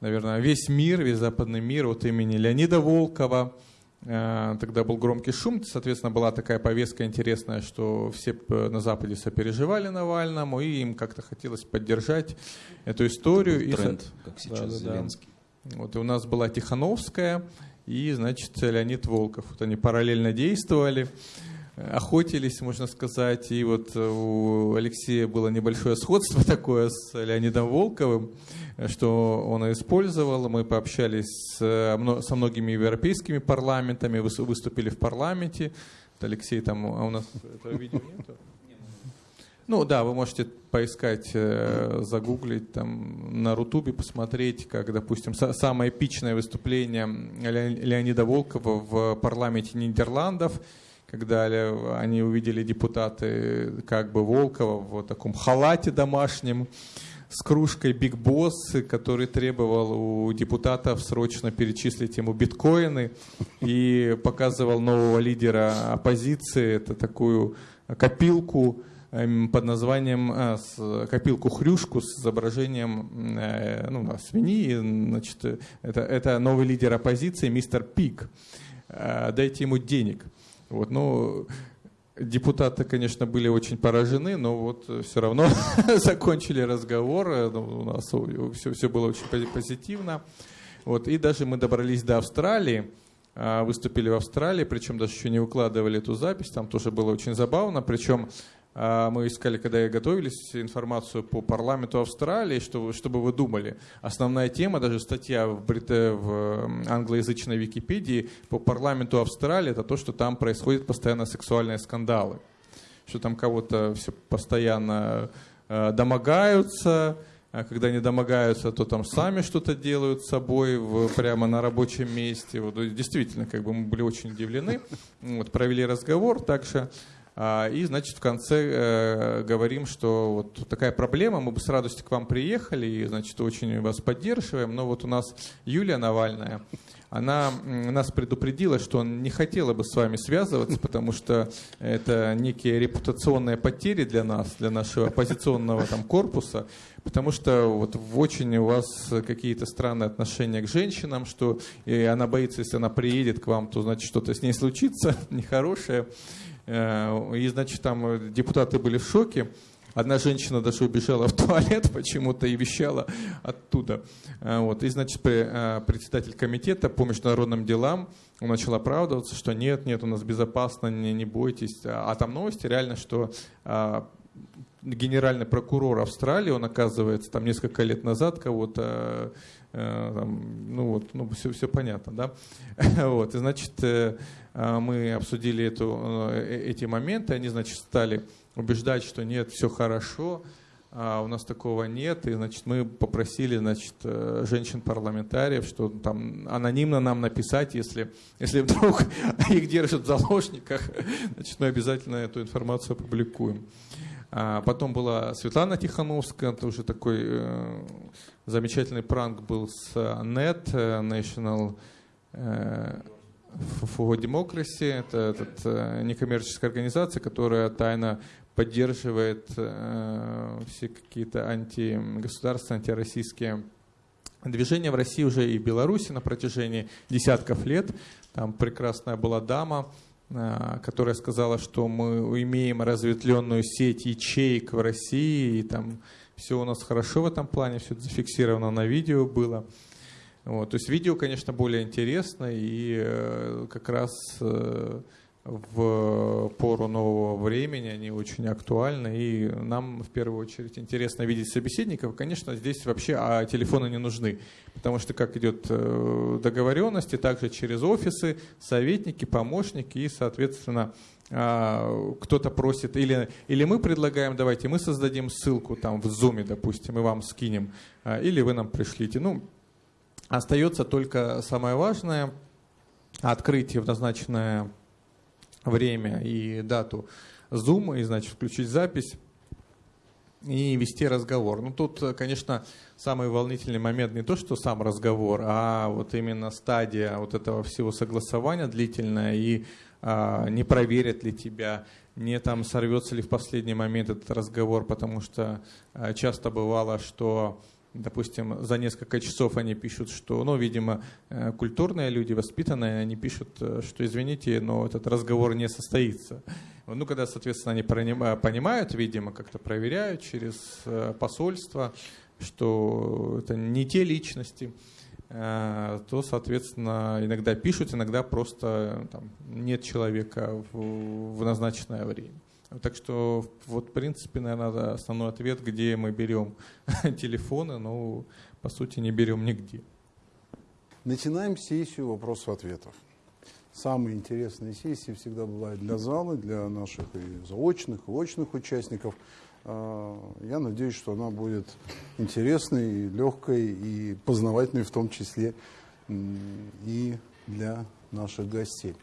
наверное, весь мир, весь западный мир от имени Леонида Волкова, Э, тогда был громкий шум, соответственно, была такая повестка интересная, что все на Западе сопереживали Навальному, и им как-то хотелось поддержать эту историю. Тренд, и, как сейчас да, Зеленский. Да. Вот и у нас была Тихановская и, значит, Леонид Волков. Вот они параллельно действовали охотились, можно сказать. И вот у Алексея было небольшое сходство <laughs> такое с Леонидом Волковым, что он использовал. Мы пообщались со многими европейскими парламентами, выступили в парламенте. Алексей там, а у нас этого видео нету? Ну да, вы можете поискать, э, загуглить там на Рутубе, посмотреть, как, допустим, самое эпичное выступление Леонида Волкова в парламенте Нидерландов – когда они увидели депутаты как бы Волкова в таком халате домашнем, с кружкой Биг Босс, который требовал у депутатов срочно перечислить ему биткоины и показывал нового лидера оппозиции, это такую копилку эм, под названием э, копилку хрюшку с изображением э, ну, свиньи. Значит, это, это новый лидер оппозиции, мистер Пик. Э, дайте ему денег. Вот, ну, депутаты, конечно, были очень поражены, но вот все равно <laughs> закончили разговор, э, ну, у нас все, все было очень позитивно. Вот, и даже мы добрались до Австралии, а, выступили в Австралии, причем даже еще не выкладывали эту запись, там тоже было очень забавно, причем мы искали, когда я готовились, информацию по парламенту Австралии, что, чтобы вы думали. Основная тема, даже статья в, брите, в англоязычной Википедии по парламенту Австралии, это то, что там происходят постоянно сексуальные скандалы. Что там кого-то все постоянно э, домогаются, а когда не домогаются, то там сами что-то делают с собой в, прямо на рабочем месте. Вот, действительно, как бы мы были очень удивлены. Вот, провели разговор. Также а, и, значит, в конце э, говорим, что вот такая проблема, мы бы с радостью к вам приехали, и, значит, очень вас поддерживаем, но вот у нас Юлия Навальная, она нас предупредила, что не хотела бы с вами связываться, потому что это некие репутационные потери для нас, для нашего оппозиционного там корпуса, потому что вот очень у вас какие-то странные отношения к женщинам, что и она боится, если она приедет к вам, то значит что-то с ней случится <laughs> нехорошее. Э, и, значит, там э, депутаты были в шоке. Одна женщина даже убежала в туалет <laughs> почему-то и вещала оттуда. Э, вот. И, значит, председатель комитета по международным делам он начал оправдываться, что нет, нет, у нас безопасно, не, не бойтесь. А, а там новости реально, что а, генеральный прокурор Австралии, он оказывается там несколько лет назад кого-то там, ну вот, ну все, все понятно, да. <laughs> вот, и значит, э, э, мы обсудили эту, эти моменты, они, значит, стали убеждать, что нет, все хорошо, а у нас такого нет, и, значит, мы попросили, значит, женщин-парламентариев, что там анонимно нам написать, если, если вдруг <laughs> их держат в заложниках, <laughs> значит, мы обязательно эту информацию опубликуем. А потом была Светлана Тихановская, это уже такой э, замечательный пранк был с NET, э, National э, for Democracy. Это этот, э, некоммерческая организация, которая тайно поддерживает э, все какие-то антигосударственные, антироссийские движения в России уже и Беларуси на протяжении десятков лет. Там прекрасная была дама, а, которая сказала, что мы имеем разветвленную сеть ячеек в России, и там все у нас хорошо в этом плане, все это зафиксировано на видео было. Вот, то есть видео, конечно, более интересно, и э, как раз э, в пору нового времени, они очень актуальны, и нам в первую очередь интересно видеть собеседников. Конечно, здесь вообще а телефоны не нужны, потому что как идет э, договоренности, также через офисы, советники, помощники, и, соответственно, кто-то просит, или, или мы предлагаем, давайте мы создадим ссылку там в Zoom, допустим, и вам скинем, а, или вы нам пришлите. Ну, остается только самое важное, открытие в назначенное время и дату Zoom, и, значит, включить запись и вести разговор. Ну, тут, конечно, самый волнительный момент не то, что сам разговор, а вот именно стадия вот этого всего согласования длительная, и а, не проверят ли тебя, не там сорвется ли в последний момент этот разговор, потому что а, часто бывало, что допустим, за несколько часов они пишут, что, ну, видимо, э, культурные люди, воспитанные, они пишут, э, что, извините, но этот разговор не состоится. Ну, когда, соответственно, они понимают, видимо, как-то проверяют через посольство, что это не те личности, то, соответственно, иногда пишут, иногда просто там, нет человека в, в назначенное время. Так что, вот, в принципе, наверное, основной ответ, где мы берем <laughs> телефоны, но, по сути, не берем нигде. Начинаем сессию вопросов-ответов. Самые интересные сессии всегда бывают для зала, для наших и заочных, и очных участников. А, я надеюсь, что она будет интересной, легкой, и познавательной в том числе и для наших гостей.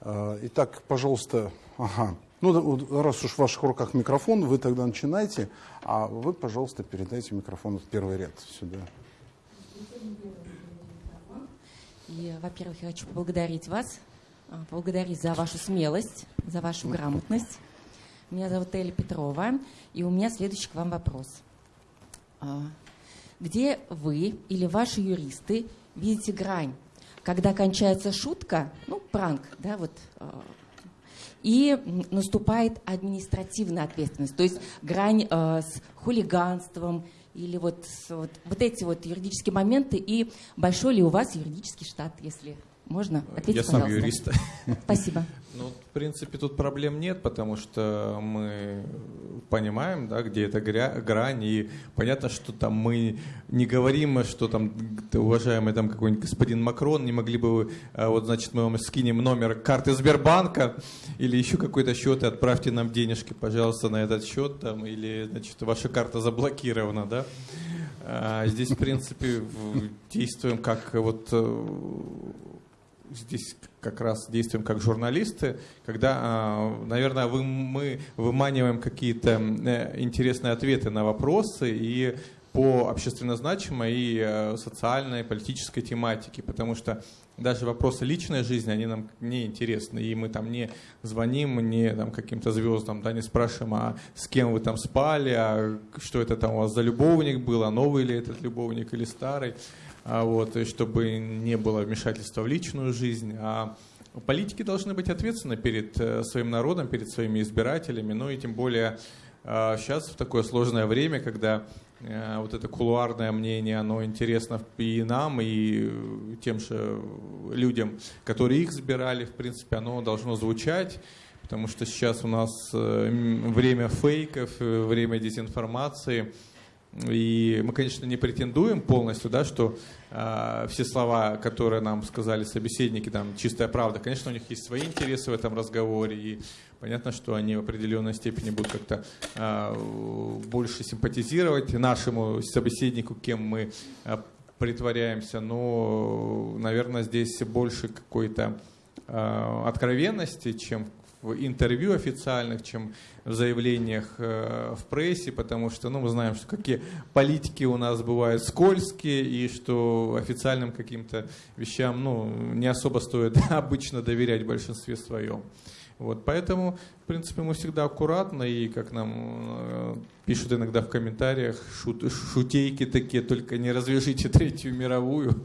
А, итак, пожалуйста, ага, ну, раз уж в ваших руках микрофон, вы тогда начинайте, а вы, пожалуйста, передайте микрофон в первый ряд сюда. И, во-первых, я хочу поблагодарить вас, а, поблагодарить за вашу смелость, за вашу грамотность. Меня зовут Эля Петрова, и у меня следующий к вам вопрос. А, где вы или ваши юристы видите грань, когда кончается шутка, ну, пранк, да, вот а, и наступает административная ответственность, то есть грань э, с хулиганством или вот, вот, вот эти вот юридические моменты, и большой ли у вас юридический штат, если можно? Ответьте, Я сам юрист. <laughs> Спасибо. Ну, в принципе, тут проблем нет, потому что мы понимаем, да, где эта грань, и понятно, что там мы не говорим, что там, уважаемый там какой-нибудь господин Макрон, не могли бы вы, а, вот, значит, мы вам скинем номер карты Сбербанка или еще какой-то счет, и отправьте нам денежки, пожалуйста, на этот счет, там, или, значит, ваша карта заблокирована, да. А здесь, в принципе, действуем как вот э, здесь как раз действуем как журналисты, когда, а, наверное, вы, мы выманиваем какие-то э, интересные ответы на вопросы и по общественно значимой и э, социальной, политической тематике, потому что даже вопросы личной жизни, они нам не интересны, и мы там не звоним, не там каким-то звездам, да, не спрашиваем, а с кем вы там спали, а что это там у вас за любовник был, а новый ли этот любовник или старый вот, и чтобы не было вмешательства в личную жизнь. А политики должны быть ответственны перед э, своим народом, перед своими избирателями, ну и тем более сейчас а, в такое сложное время, когда э, вот это кулуарное мнение, оно интересно и нам, и тем же людям, которые их избирали, в принципе, оно должно звучать, потому что сейчас у нас э, время фейков, время дезинформации, и мы, конечно, не претендуем полностью, да, что э, все слова, которые нам сказали собеседники, там чистая правда. Конечно, у них есть свои интересы в этом разговоре, и понятно, что они в определенной степени будут как-то э, больше симпатизировать нашему собеседнику, кем мы э, притворяемся. Но, наверное, здесь больше какой-то э, откровенности, чем в интервью официальных, чем в заявлениях э, в прессе, потому что ну, мы знаем, что какие политики у нас бывают скользкие, и что официальным каким-то вещам ну, не особо стоит <laughs> обычно доверять в большинстве своем. Вот, поэтому, в принципе, мы всегда аккуратно, и как нам э, пишут иногда в комментариях, шут, шутейки такие, только не развяжите Третью мировую. <laughs>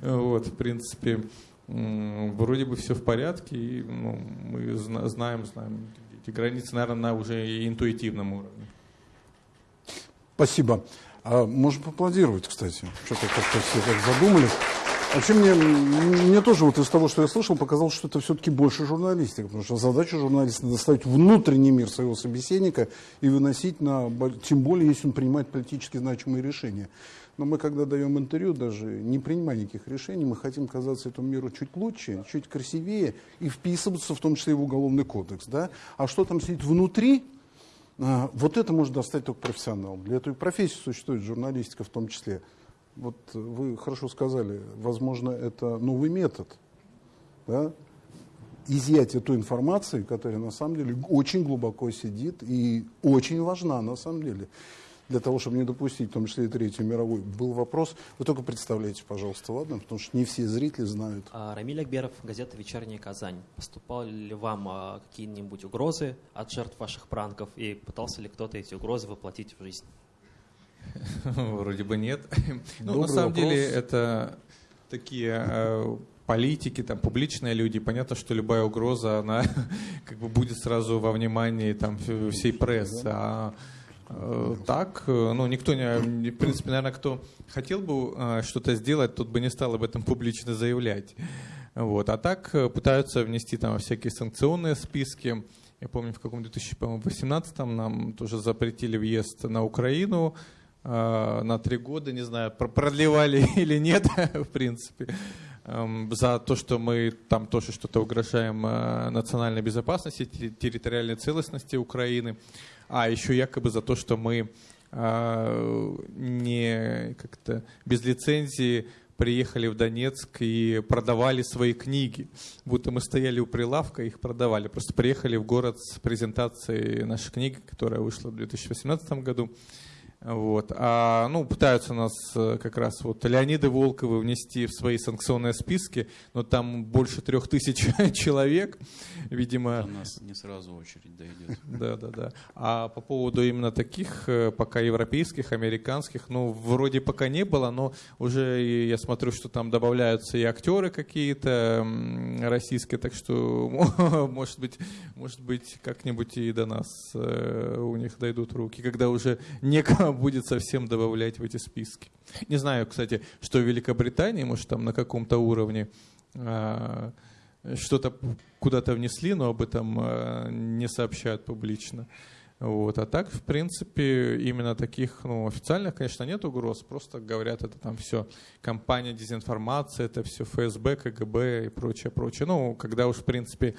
Вот, в принципе, вроде бы все в порядке, и ну, мы знаем, знаем эти границы, наверное, на уже интуитивном уровне. Спасибо. А можем поаплодировать, кстати. Что-то как-то все так задумались. Вообще мне, мне тоже вот из того, что я слышал, показалось, что это все-таки больше журналистика, потому что задача журналиста доставить внутренний мир своего собеседника и выносить на... Тем более, если он принимает политически значимые решения. Но мы, когда даем интервью, даже не принимая никаких решений, мы хотим казаться этому миру чуть лучше, чуть красивее и вписываться в том числе и в уголовный кодекс. Да? А что там сидит внутри, а, вот это может достать только профессионал. Для этой профессии существует журналистика в том числе. Вот вы хорошо сказали, возможно, это новый метод. Да? изъятие той информации, которая на самом деле очень глубоко сидит и очень важна на самом деле для того, чтобы не допустить, в том числе и Третью мировую, был вопрос. Вы только представляете, пожалуйста, ладно? Потому что не все зрители знают. А, Рамиль Акберов, газета «Вечерняя Казань». Поступали ли вам а, какие-нибудь угрозы от жертв ваших пранков? И пытался ли кто-то эти угрозы воплотить в жизнь? <laughs> Вроде бы нет. <laughs> Ну, на самом деле, это такие э, политики, там, публичные люди. Понятно, что любая угроза, она <laughs> как бы будет сразу во внимании там, всей прессы. А так, э, ну, никто не, в принципе, наверное, кто хотел бы э, что-то сделать, тот бы не стал об этом публично заявлять. Вот. А так э, пытаются внести там всякие санкционные списки. Я помню, в каком 2018 нам тоже запретили въезд на Украину э, на три года, не знаю, продлевали <laughs> или нет, <laughs> в принципе, э, за то, что мы там тоже что-то угрожаем э, национальной безопасности, территориальной целостности Украины, а еще якобы за то, что мы э, не как-то без лицензии приехали в Донецк и продавали свои книги. Будто мы стояли у прилавка и их продавали. Просто приехали в город с презентацией нашей книги, которая вышла в 2018 году. Вот. А, ну, пытаются нас э, как раз вот Леониды Волковы внести в свои санкционные списки, но там больше трех тысяч <laughs> человек, видимо. До нас не сразу очередь дойдет. Да, да, да. А по поводу именно таких, э, пока европейских, американских, ну, вроде пока не было, но уже я смотрю, что там добавляются и актеры какие-то российские, так что, <laughs> может быть, может быть, как-нибудь и до нас э, у них дойдут руки, когда уже некому будет совсем добавлять в эти списки. Не знаю, кстати, что в Великобритании, может, там на каком-то уровне а, что-то куда-то внесли, но об этом а, не сообщают публично. Вот. А так, в принципе, именно таких ну, официальных, конечно, нет угроз, просто говорят, это там все компания дезинформации, это все ФСБ, КГБ и прочее, прочее. Ну, когда уж, в принципе,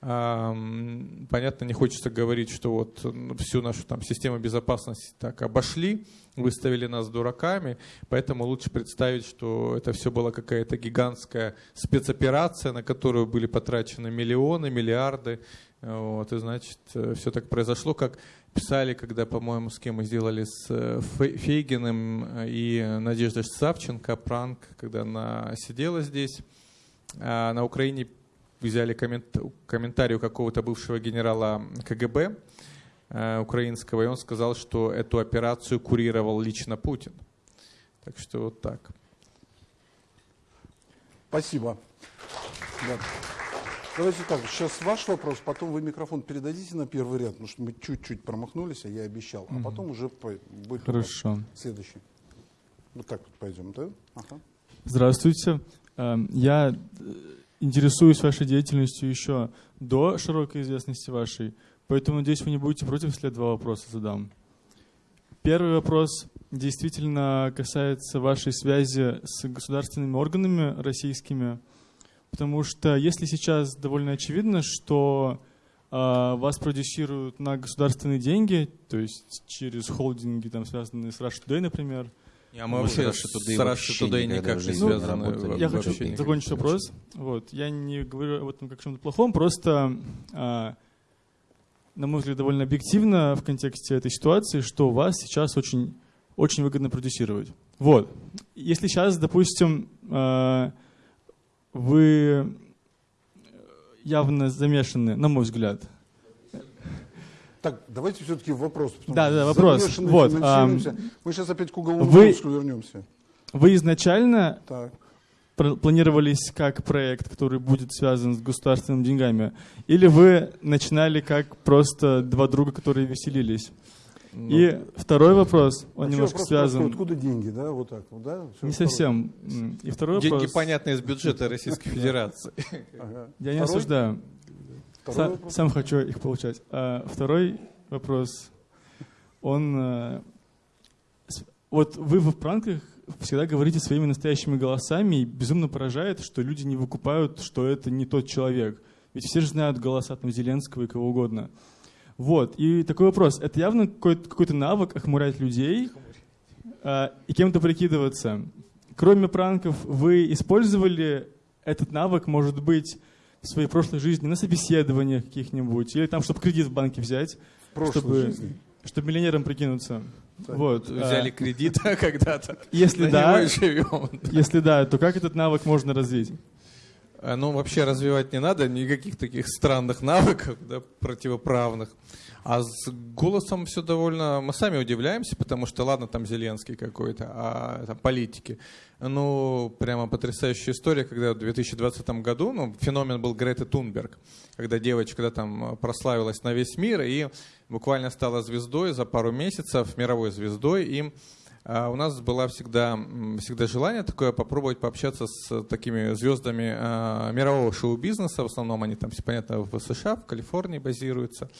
Понятно, не хочется говорить, что вот всю нашу там систему безопасности так обошли, выставили нас дураками, поэтому лучше представить, что это все была какая-то гигантская спецоперация, на которую были потрачены миллионы, миллиарды, вот, и значит, все так произошло, как писали, когда, по-моему, с кем мы сделали, с э, Фейгиным и Надеждой Савченко, пранк, когда она сидела здесь, а на Украине взяли коммент, комментарий у какого-то бывшего генерала КГБ э, украинского, и он сказал, что эту операцию курировал лично Путин. Так что вот так. Спасибо. Да. Давайте так, сейчас ваш вопрос, потом вы микрофон передадите на первый ряд, потому что мы чуть-чуть промахнулись, а я обещал. А потом уже будет Хорошо. следующий. Вот так вот пойдем, да? Ага. Здравствуйте. Эм, я интересуюсь вашей деятельностью еще до широкой известности вашей, поэтому, надеюсь, вы не будете против, если я два вопроса задам. Первый вопрос действительно касается вашей связи с государственными органами российскими, потому что если сейчас довольно очевидно, что э, вас продюсируют на государственные деньги, то есть через холдинги, там, связанные с Russia Today, например, а мы вообще с Russia Today никак не связаны. Ну, я хочу закончить вопрос. Вот. Я не говорю об этом как о чем-то плохом, просто, а, на мой взгляд, довольно объективно в контексте этой ситуации, что вас сейчас очень, очень выгодно продюсировать. Вот. Если сейчас, допустим, а, вы явно замешаны, на мой взгляд, так, давайте все-таки вопрос. Да, да, вопрос. Вот, а, Мы сейчас опять к уголовному вы, вернемся. Вы изначально так. планировались как проект, который будет связан с государственными деньгами? Или вы начинали как просто два друга, которые веселились? Ну, и второй вопрос, он а немножко вопрос связан. Простой, откуда деньги, да, вот так вот, да? Все не совсем. И второй деньги вопрос. понятные из бюджета Российской <laughs> Федерации. Я не осуждаю. Сам, сам хочу их получать. А второй вопрос, он... Э, вот вы в пранках всегда говорите своими настоящими голосами, и безумно поражает, что люди не выкупают, что это не тот человек. Ведь все же знают голоса там Зеленского и кого угодно. Вот, и такой вопрос. Это явно какой-то какой навык охмурять людей э, и кем-то прикидываться. Кроме пранков, вы использовали этот навык, может быть, своей прошлой жизни, на собеседованиях каких-нибудь, или там, чтобы кредит в банке взять, чтобы, жизни. чтобы миллионером прикинуться. Так. Вот. Взяли а, кредит <laughs> когда-то. Если <laughs> да, если да, то как этот навык можно развить? Ну, вообще развивать не надо, никаких таких странных <laughs> навыков, да, противоправных. А с голосом все довольно... Мы сами удивляемся, потому что, ладно, там Зеленский какой-то, а там политики. Ну, прямо потрясающая история, когда в 2020 году, ну, феномен был Греты Тунберг, когда девочка там прославилась на весь мир и буквально стала звездой за пару месяцев, мировой звездой, и а у нас было всегда, всегда желание такое попробовать пообщаться с такими звездами а, мирового шоу-бизнеса. В основном они там, все понятно, в США, в Калифорнии базируются.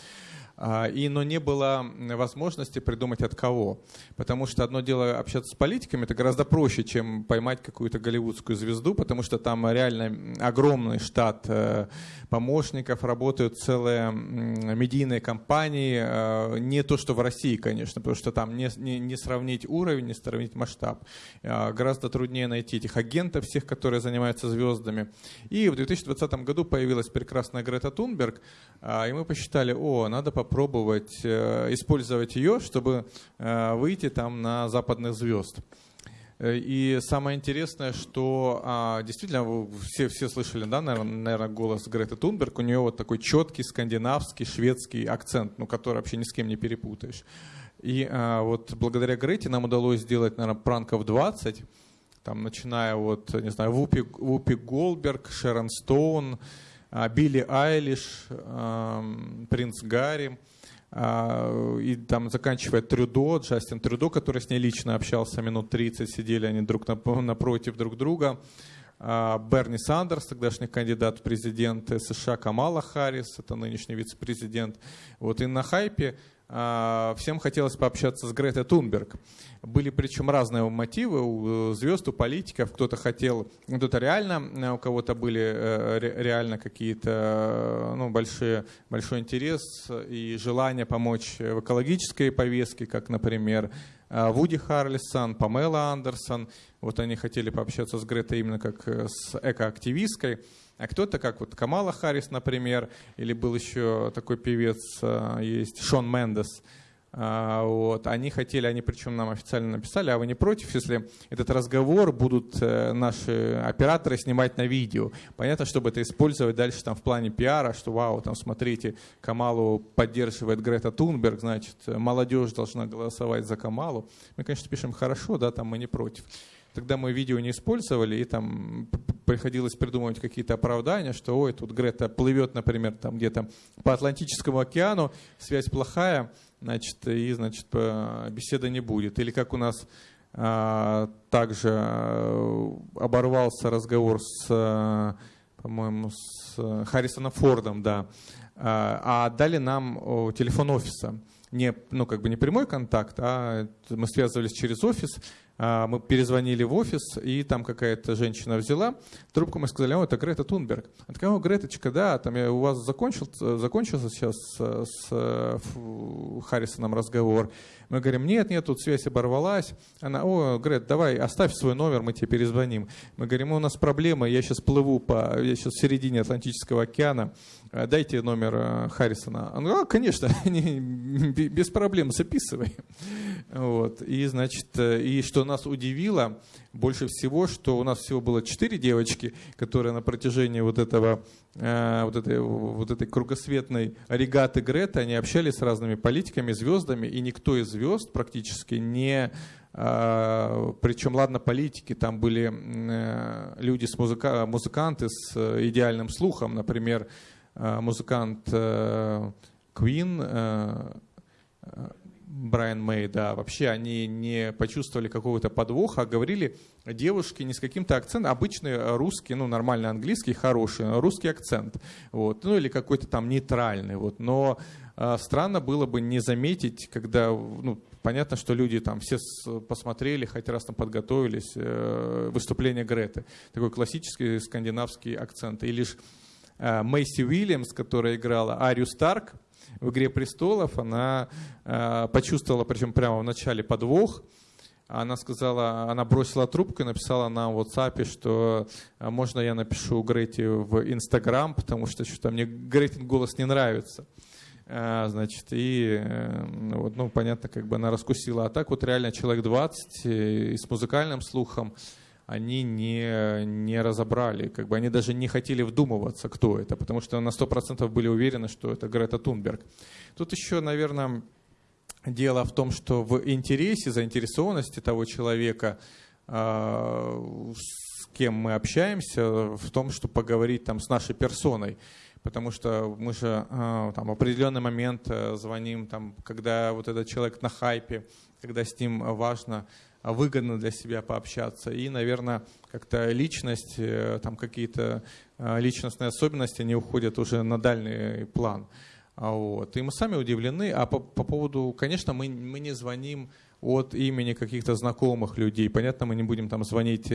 А, и, но не было возможности придумать от кого. Потому что одно дело общаться с политиками, это гораздо проще, чем поймать какую-то голливудскую звезду, потому что там реально огромный штат э, помощников, работают целые медийные компании. Э, не то, что в России, конечно, потому что там не, не, не сравнить уровень, не сравнить масштаб. Э, гораздо труднее найти этих агентов всех, которые занимаются звездами. И в 2020 году появилась прекрасная Грета Тунберг, и мы посчитали, о, надо попробовать попробовать э, использовать ее, чтобы э, выйти там на западных звезд. Э, и самое интересное, что а, действительно все, все слышали, да, наверное, голос Греты Тунберг. У нее вот такой четкий скандинавский, шведский акцент, ну, который вообще ни с кем не перепутаешь. И а, вот благодаря Грете нам удалось сделать, наверное, пранков 20, там, начиная вот, не знаю, Вупи, Вупи Голберг, Шерон Стоун, Билли Айлиш, принц Гарри, а, и там заканчивая Трюдо, Джастин Трюдо, который с ней лично общался минут 30, сидели они друг напротив друг друга. А, Берни Сандерс, тогдашний кандидат в президенты США, Камала Харрис, это нынешний вице-президент. Вот и на хайпе а, всем хотелось пообщаться с Гретой Тунберг. Были причем разные мотивы у звезд, у политиков. Кто-то хотел, кто-то реально, у кого-то были э, реально какие-то ну, большие, большой интерес и желание помочь в экологической повестке, как, например, э, Вуди Харлисон, Памела Андерсон. Вот они хотели пообщаться с Гретой именно как э, с экоактивисткой. А кто-то, как вот Камала Харрис, например, или был еще такой певец, а, есть Шон Мендес, а, вот. Они хотели, они причем нам официально написали, а вы не против, если этот разговор будут э, наши операторы снимать на видео? Понятно, чтобы это использовать дальше там в плане пиара, что вау, там смотрите, Камалу поддерживает Грета Тунберг, значит, молодежь должна голосовать за Камалу. Мы, конечно, пишем хорошо, да, там мы не против. Тогда мы видео не использовали, и там приходилось придумывать какие-то оправдания, что ой, тут Грета плывет, например, там где-то по Атлантическому океану, связь плохая, значит, и, значит, беседы не будет. Или как у нас а, также э, оборвался разговор с, э, по-моему, с Харрисоном Фордом, да, а, а дали нам телефон офиса. Не, ну, как бы не прямой контакт, а мы связывались через офис, мы перезвонили в офис, и там какая-то женщина взяла трубку, мы сказали, о, это Грета Тунберг. Она такая, о, Греточка, да, там я, у вас закончил, закончился сейчас с, с Харрисоном разговор. Мы говорим, нет, нет, тут связь оборвалась. Она, о, Грет, давай, оставь свой номер, мы тебе перезвоним. Мы говорим, у нас проблема, я сейчас плыву по, я сейчас в середине Атлантического океана, э, дайте номер э, Харрисона. Она, а, конечно, <laughs> без проблем, записывай. Вот. И, значит, э, и что нас удивило, больше всего, что у нас всего было четыре девочки, которые на протяжении вот этого э, вот этой, вот этой кругосветной регаты Грета, они общались с разными политиками, звездами, и никто из звезд практически не причем, ладно, политики, там были люди, с музыка, музыканты с идеальным слухом, например, музыкант Queen, Брайан Мэй, да, вообще они не почувствовали какого-то подвоха, а говорили девушки не с каким-то акцентом, обычный русский, ну, нормальный английский, хороший, русский акцент, вот, ну, или какой-то там нейтральный, вот, но э, странно было бы не заметить, когда, ну, понятно, что люди там все посмотрели, хоть раз там подготовились, э, выступление Греты, такой классический скандинавский акцент, и лишь э, Мэйси Уильямс, которая играла Арию Старк, в «Игре престолов», она э, почувствовала, причем прямо в начале, подвох. Она сказала, она бросила трубку и написала на WhatsApp, что э, можно я напишу Грете в Инстаграм, потому что что-то мне Гретин голос не нравится. Э, значит, и вот, ну, понятно, как бы она раскусила. А так вот реально человек 20 и с музыкальным слухом, они не, не разобрали, как бы они даже не хотели вдумываться, кто это, потому что на 100% были уверены, что это Грета Тунберг. Тут еще, наверное, дело в том, что в интересе, заинтересованности того человека, а, с кем мы общаемся, в том, чтобы поговорить там с нашей персоной потому что мы же э, там, в определенный момент э, звоним, там, когда вот этот человек на хайпе, когда с ним важно, выгодно для себя пообщаться. И, наверное, как-то личность, там какие-то личностные особенности, они уходят уже на дальний план. А вот. И мы сами удивлены. А по, по поводу, конечно, мы, мы не звоним от имени каких-то знакомых людей. Понятно, мы не будем там звонить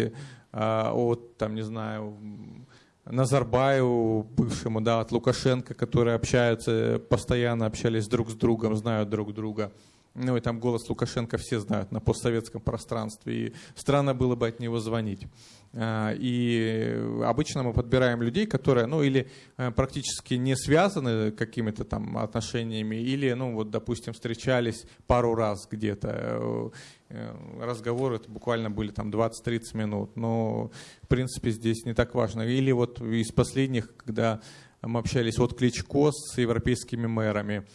а, от, там, не знаю, Назарбаеву, бывшему, да, от Лукашенко, которые общаются, постоянно общались друг с другом, знают друг друга. Ну и там голос Лукашенко все знают на постсоветском пространстве, и странно было бы от него звонить. А, и обычно мы подбираем людей, которые, ну, или э, практически не связаны какими-то там отношениями, или, ну, вот, допустим, встречались пару раз где-то. Э, э, разговоры это буквально были там 20-30 минут, но, в принципе, здесь не так важно. Или вот из последних, когда мы общались от Кличко с европейскими мэрами,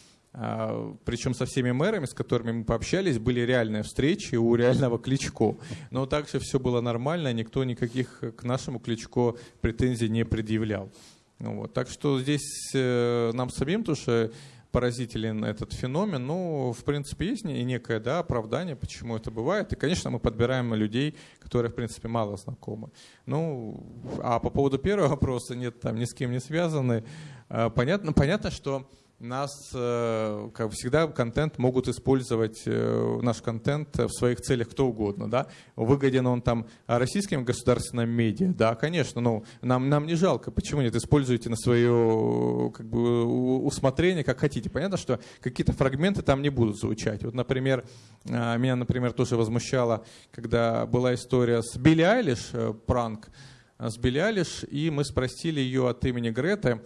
Причем со всеми мэрами, с которыми мы пообщались, были реальные встречи у реального Кличко. Но также все было нормально, никто никаких к нашему Кличко претензий не предъявлял. Ну вот. Так что здесь э, нам самим тоже поразителен этот феномен. Ну, в принципе, есть и некое да, оправдание, почему это бывает. И, конечно, мы подбираем людей, которые, в принципе, мало знакомы. Ну, а по поводу первого вопроса, нет, там ни с кем не связаны. А, понятно, понятно что нас, э, как всегда, контент могут использовать, э, наш контент в своих целях кто угодно, да. Выгоден он там российским государственным медиа, да, конечно, но нам, нам не жалко. Почему нет? Используйте на свое как бы, усмотрение, как хотите. Понятно, что какие-то фрагменты там не будут звучать. Вот, например, э, меня, например, тоже возмущало, когда была история с Билли Айлиш, пранк с Билли Айлиш, и мы спросили ее от имени Греты,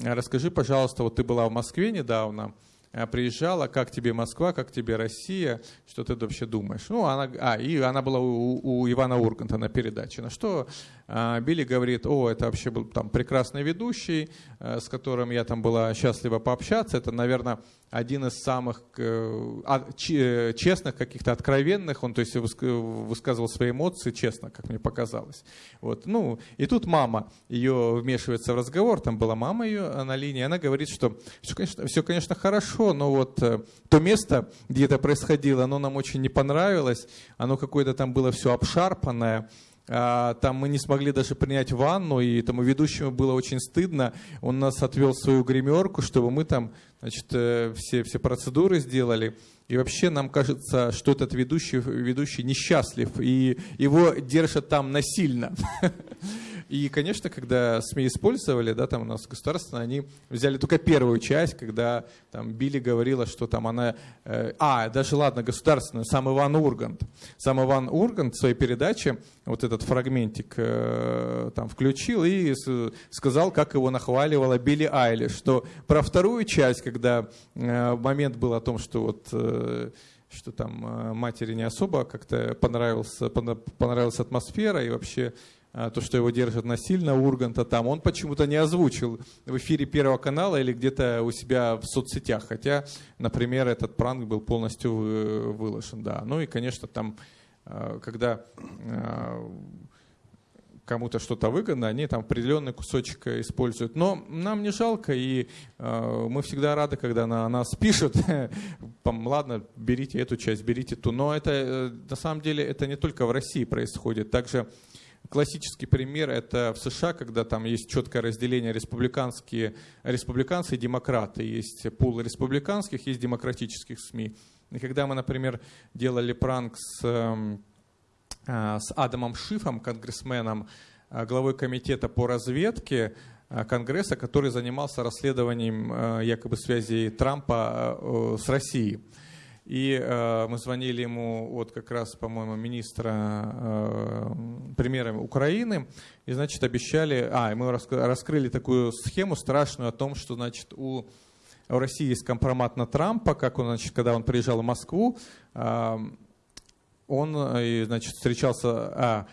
Расскажи, пожалуйста, вот ты была в Москве недавно, э, приезжала, как тебе Москва, как тебе Россия, что ты вообще думаешь? Ну, она, а, и она была у, у Ивана Урганта на передаче. На что а, Билли говорит, о, это вообще был там прекрасный ведущий, а, с которым я там была счастлива пообщаться. Это, наверное, один из самых э, а, честных, каких-то откровенных, он то есть высказывал свои эмоции честно, как мне показалось. Вот. Ну, и тут мама ее вмешивается в разговор, там была мама ее на линии, она говорит, что все, конечно, все, конечно, хорошо, но вот э, то место, где это происходило, оно нам очень не понравилось, оно какое-то там было все обшарпанное, там мы не смогли даже принять ванну, и тому ведущему было очень стыдно. Он нас отвел в свою гримерку, чтобы мы там значит, э, все, все процедуры сделали. И вообще нам кажется, что этот ведущий, ведущий несчастлив, и его держат там насильно. <laughs> И, конечно, когда СМИ использовали, да, там у нас государственно, они взяли только первую часть, когда там Билли говорила, что там она... Э, а, даже ладно, государственную, сам Иван Ургант. Сам Иван Ургант в своей передаче вот этот фрагментик э, там включил и сказал, как его нахваливала Билли Айли, что про вторую часть, когда э, момент был о том, что вот... Э, что там э, матери не особо как-то понравился, понравилась атмосфера и вообще то, что его держат насильно, Урганта там, он почему-то не озвучил в эфире Первого канала или где-то у себя в соцсетях, хотя, например, этот пранк был полностью выложен, да. Ну и, конечно, там, а, когда а, кому-то что-то выгодно, они там определенный кусочек используют. Но нам не жалко, и э, мы всегда рады, когда на нас пишут, <laughs> ладно, берите эту часть, берите ту. Но это э, на самом деле это не только в России происходит. Также Классический пример это в США, когда там есть четкое разделение республиканские, республиканцы и демократы. Есть пул республиканских, есть демократических СМИ. И когда мы, например, делали пранк с, эм, э, с Адамом Шифом, конгрессменом, э, главой комитета по разведке э, Конгресса, который занимался расследованием якобы связи Трампа с Россией. И э, мы звонили ему, вот как раз, по-моему, министра э, премьера Украины, и, значит, обещали, а, мы раскрыли такую схему страшную о том, что, значит, у, у России есть компромат на Трампа, как он, значит, когда он приезжал в Москву, э, он, значит, встречался, а,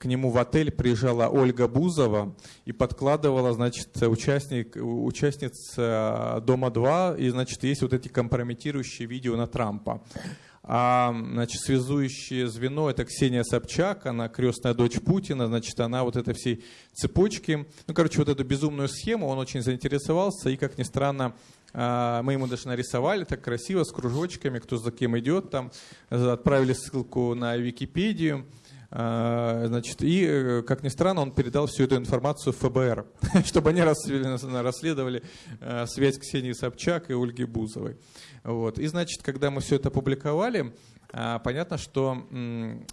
к нему в отель приезжала Ольга Бузова и подкладывала, значит, участник, участниц «Дома-2», и, значит, есть вот эти компрометирующие видео на Трампа. А, значит, связующее звено это Ксения Собчак, она крестная дочь Путина, значит, она вот этой всей цепочки, ну, короче, вот эту безумную схему он очень заинтересовался, и, как ни странно, а, мы ему даже нарисовали так красиво, с кружочками, кто за кем идет, там. Отправили ссылку на Википедию, Значит, и, э, как ни странно, он передал всю эту информацию ФБР, <laughs> чтобы они расследовали э, связь Ксении Собчак и Ольги Бузовой. Вот. И, значит, когда мы все это опубликовали, а, понятно, что а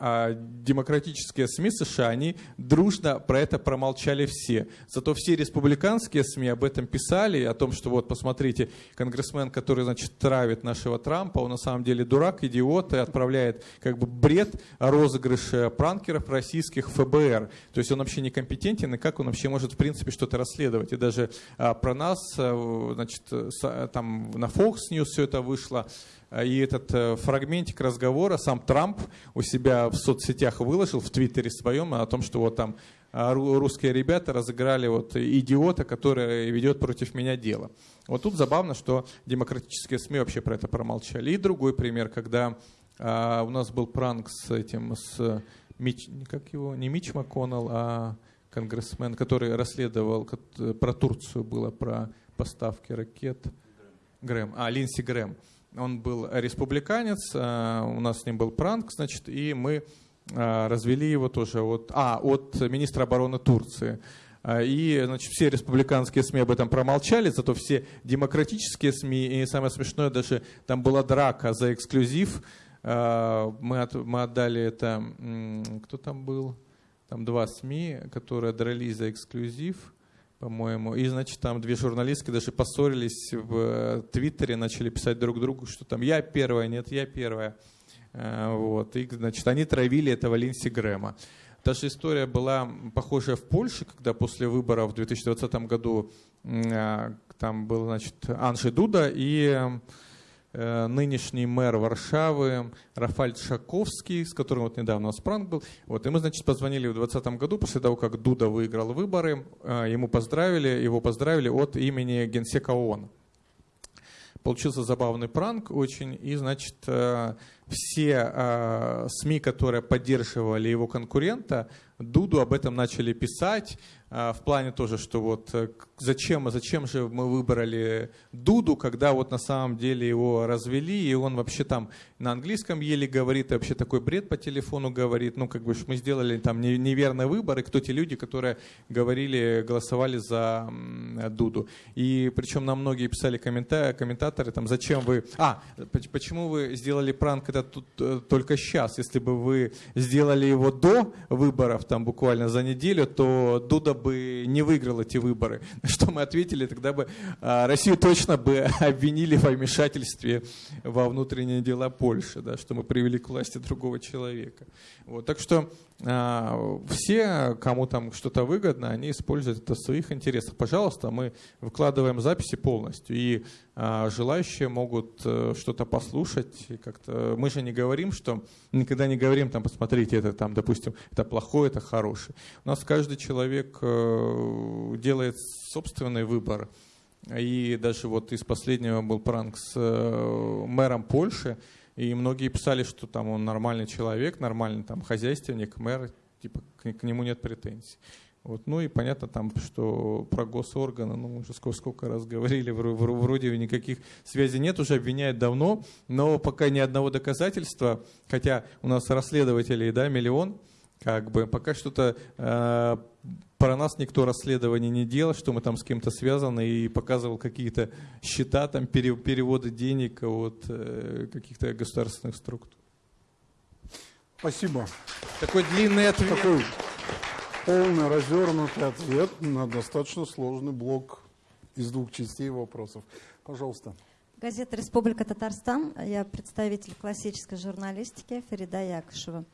демократические СМИ США, они дружно про это промолчали все. Зато все республиканские СМИ об этом писали, о том, что вот, посмотрите, конгрессмен, который, значит, травит нашего Трампа, он на самом деле дурак, идиот, и отправляет как бы бред розыгрыша пранкеров российских ФБР. То есть он вообще некомпетентен, и как он вообще может, в принципе, что-то расследовать. И даже а, про нас, а, значит, там на Fox News все это вышло, а, и этот э, фрагментик разговора сам Трамп у себя в соцсетях выложил, в Твиттере своем, о том, что вот там а, русские ребята разыграли вот идиота, который ведет против меня дело. Вот тут забавно, что демократические СМИ вообще про это промолчали. И другой пример, когда а, у нас был пранк с этим, с Мич, как его, не Мич МакКоннелл, а конгрессмен, который расследовал про Турцию, было про поставки ракет. Грэм. А, Линси Грэм. Он был республиканец, э, у нас с ним был пранк, значит, и мы э, развели его тоже от, а, от министра обороны Турции. Э, и значит, все республиканские СМИ об этом промолчали, зато все демократические СМИ, и самое смешное, даже там была драка за эксклюзив. Мы, от, мы отдали это, кто там был? Там два СМИ, которые дрались за эксклюзив по-моему. И, значит, там две журналистки даже поссорились в э, Твиттере, начали писать друг другу, что там я первая, нет, я первая. Э, вот. И, значит, они травили этого Линси Грэма. Та же история была похожая в Польше, когда после выборов в 2020 году э, там был, значит, Анжи Дуда и нынешний мэр Варшавы Рафаль Шаковский, с которым вот недавно у нас пранк был. Вот, и мы, значит, позвонили в 2020 году, после того, как Дуда выиграл выборы, э, ему поздравили, его поздравили от имени Генсека ООН. Получился забавный пранк очень, и, значит, э, все СМИ, которые поддерживали его конкурента, Дуду об этом начали писать, в плане тоже, что вот э, зачем, зачем же мы выбрали Дуду, когда вот на самом деле его развели, и он вообще там на английском еле говорит, и вообще такой бред по телефону говорит, ну как бы мы сделали там неверный выбор, и кто те люди, которые говорили, голосовали за Дуду. И причем нам многие писали коммента комментаторы, там, зачем вы, а, почему вы сделали пранк это тут э, только сейчас, если бы вы сделали его до выборов, там буквально за неделю, то Дуда бы не выиграл эти выборы. Что мы ответили, тогда бы а, Россию точно бы <laughs> обвинили в вмешательстве во внутренние дела Польши, да, что мы привели к власти другого человека. Вот, так что а, все, кому там что-то выгодно, они используют это в своих интересах. Пожалуйста, мы выкладываем записи полностью, и а, желающие могут э, что-то послушать. Как-то мы же не говорим, что никогда не говорим, там, посмотрите, это там, допустим, это плохое, это хорошее. У нас каждый человек э, делает собственный выбор. И даже вот из последнего был пранк с э, мэром Польши, и многие писали, что там он нормальный человек, нормальный там хозяйственник, мэр, типа к, к нему нет претензий. Вот. Ну и понятно там, что про госорганы, ну уже сколько, сколько раз говорили, вроде никаких связей нет, уже обвиняют давно, но пока ни одного доказательства, хотя у нас расследователей, да, миллион, как бы пока что-то э, про нас никто расследований не делал, что мы там с кем-то связаны и показывал какие-то счета, там переводы денег от э, каких-то государственных структур. Спасибо. Такой длинный ответ. Такой полный развернутый ответ на достаточно сложный блок из двух частей вопросов. Пожалуйста. Газета «Республика Татарстан». Я представитель классической журналистики Фарида Якушева.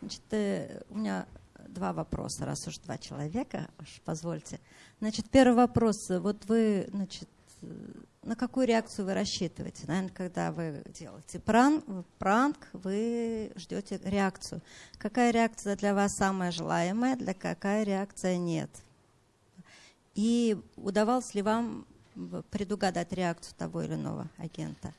Значит, э, у меня два вопроса, раз уж два человека, уж позвольте. Значит, первый вопрос. Вот вы, значит, на какую реакцию вы рассчитываете? Наверное, когда вы делаете пранк, пранк, вы ждете реакцию. Какая реакция для вас самая желаемая, для какая реакция нет? И удавалось ли вам предугадать реакцию того или иного агента?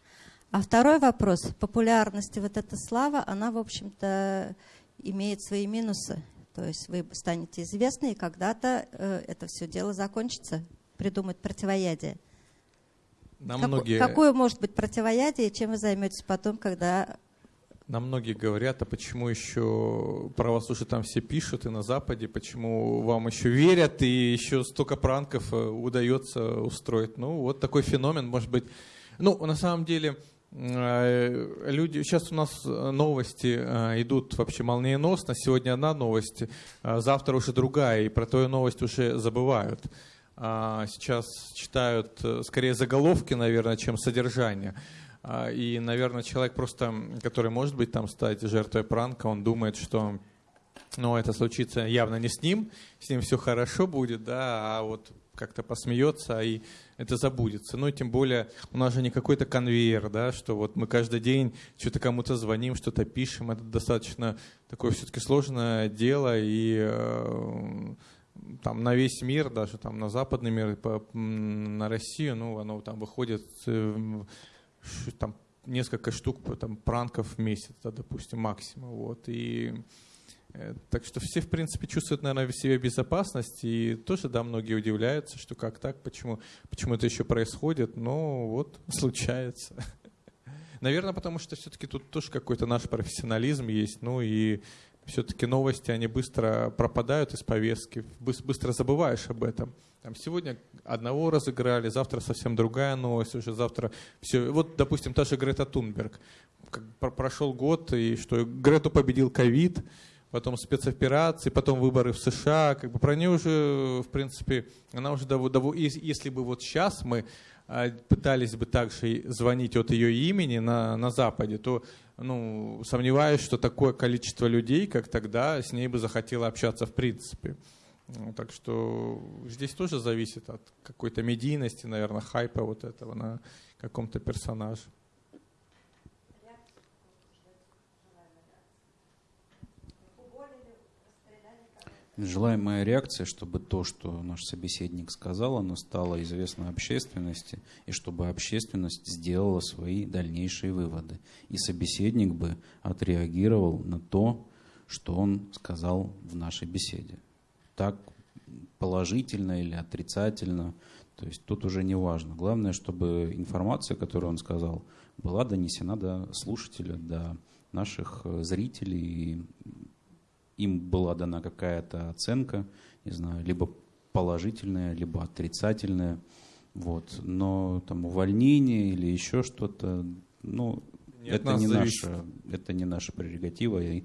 А второй вопрос. Популярность вот эта слава, она, в общем-то, имеет свои минусы. То есть вы станете известны, и когда-то э, это все дело закончится, придумать противоядие. Нам как, многие... Какое может быть противоядие, чем вы займетесь потом, когда... Нам многие говорят, а почему еще про вас уже там все пишут и на Западе, почему вам еще верят и еще столько пранков э, удается устроить. Ну, вот такой феномен, может быть. Ну, на самом деле, люди, сейчас у нас э, новости э, идут вообще молниеносно. Сегодня одна новость, завтра уже другая, и про твою новость уже забывают. А, сейчас читают скорее заголовки, наверное, чем содержание. А, и, наверное, человек просто, который может быть там стать жертвой пранка, он думает, что ну, это случится явно не с ним, с ним все хорошо будет, да, а вот как-то посмеется и это забудется. Ну, тем более, у нас же не какой-то конвейер, да, что вот мы каждый день что-то кому-то звоним, что-то пишем. Это достаточно такое все-таки сложное дело, и э, там на весь мир, даже там на западный мир, по, на Россию, ну, оно там выходит э, там несколько штук там, пранков в месяц, да, допустим, максимум. Вот, и так что все, в принципе, чувствуют, наверное, в себе безопасность. И тоже, да, многие удивляются, что как так, почему, почему это еще происходит. Но вот <laughs> случается. Наверное, потому что все-таки тут тоже какой-то наш профессионализм есть. Ну и все-таки новости, они быстро пропадают из повестки, быстро забываешь об этом. Там сегодня одного разыграли, завтра совсем другая новость, уже завтра все. Вот, допустим, та же Грета Тунберг. Прошел год, и что Грету победил ковид, потом спецоперации, потом выборы в США, как бы про нее уже, в принципе, она уже давно если бы вот сейчас мы а, пытались бы также звонить от ее имени на, на Западе, то ну, сомневаюсь, что такое количество людей, как тогда, с ней бы захотело общаться в принципе. Ну, так что здесь тоже зависит от какой-то медийности, наверное, хайпа вот этого на каком-то персонаже. Желаемая реакция, чтобы то, что наш собеседник сказал, оно стало известно общественности, и чтобы общественность сделала свои дальнейшие выводы. И собеседник бы отреагировал на то, что он сказал в нашей беседе. Так положительно или отрицательно, то есть тут уже не важно. Главное, чтобы информация, которую он сказал, была донесена до слушателя, до наших зрителей и им была дана какая-то оценка, не знаю, либо положительная, либо отрицательная. Вот. Но там увольнение или еще что-то, ну, Нет, это, не наша, это не наша прерогатива. И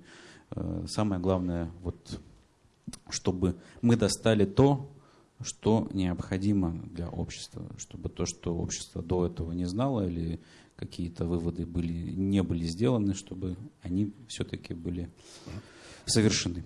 э, самое главное, вот, чтобы мы достали то, что необходимо для общества, чтобы то, что общество до этого не знало или какие-то выводы были, не были сделаны, чтобы они все-таки были совершены.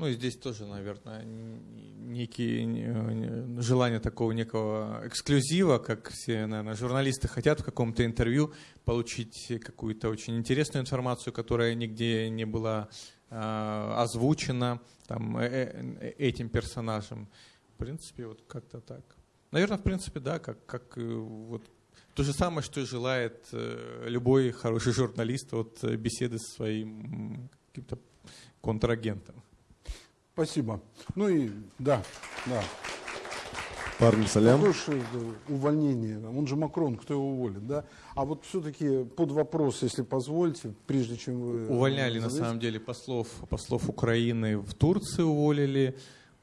Ну и здесь тоже, наверное, некие желание такого некого эксклюзива, как все, наверное, журналисты хотят в каком-то интервью получить какую-то очень интересную информацию, которая нигде не была э, озвучена там, э, э, этим персонажем. В принципе, вот как-то так. Наверное, в принципе, да, как, как вот то же самое, что желает любой хороший журналист от беседы со своим каким-то контрагентом. Спасибо. Ну и да, да. Парни салям. Хорошее увольнение. Он же Макрон, кто его уволит, да? А вот все-таки под вопрос, если позволите, прежде чем вы... Увольняли, на самом деле, послов, послов Украины в Турции уволили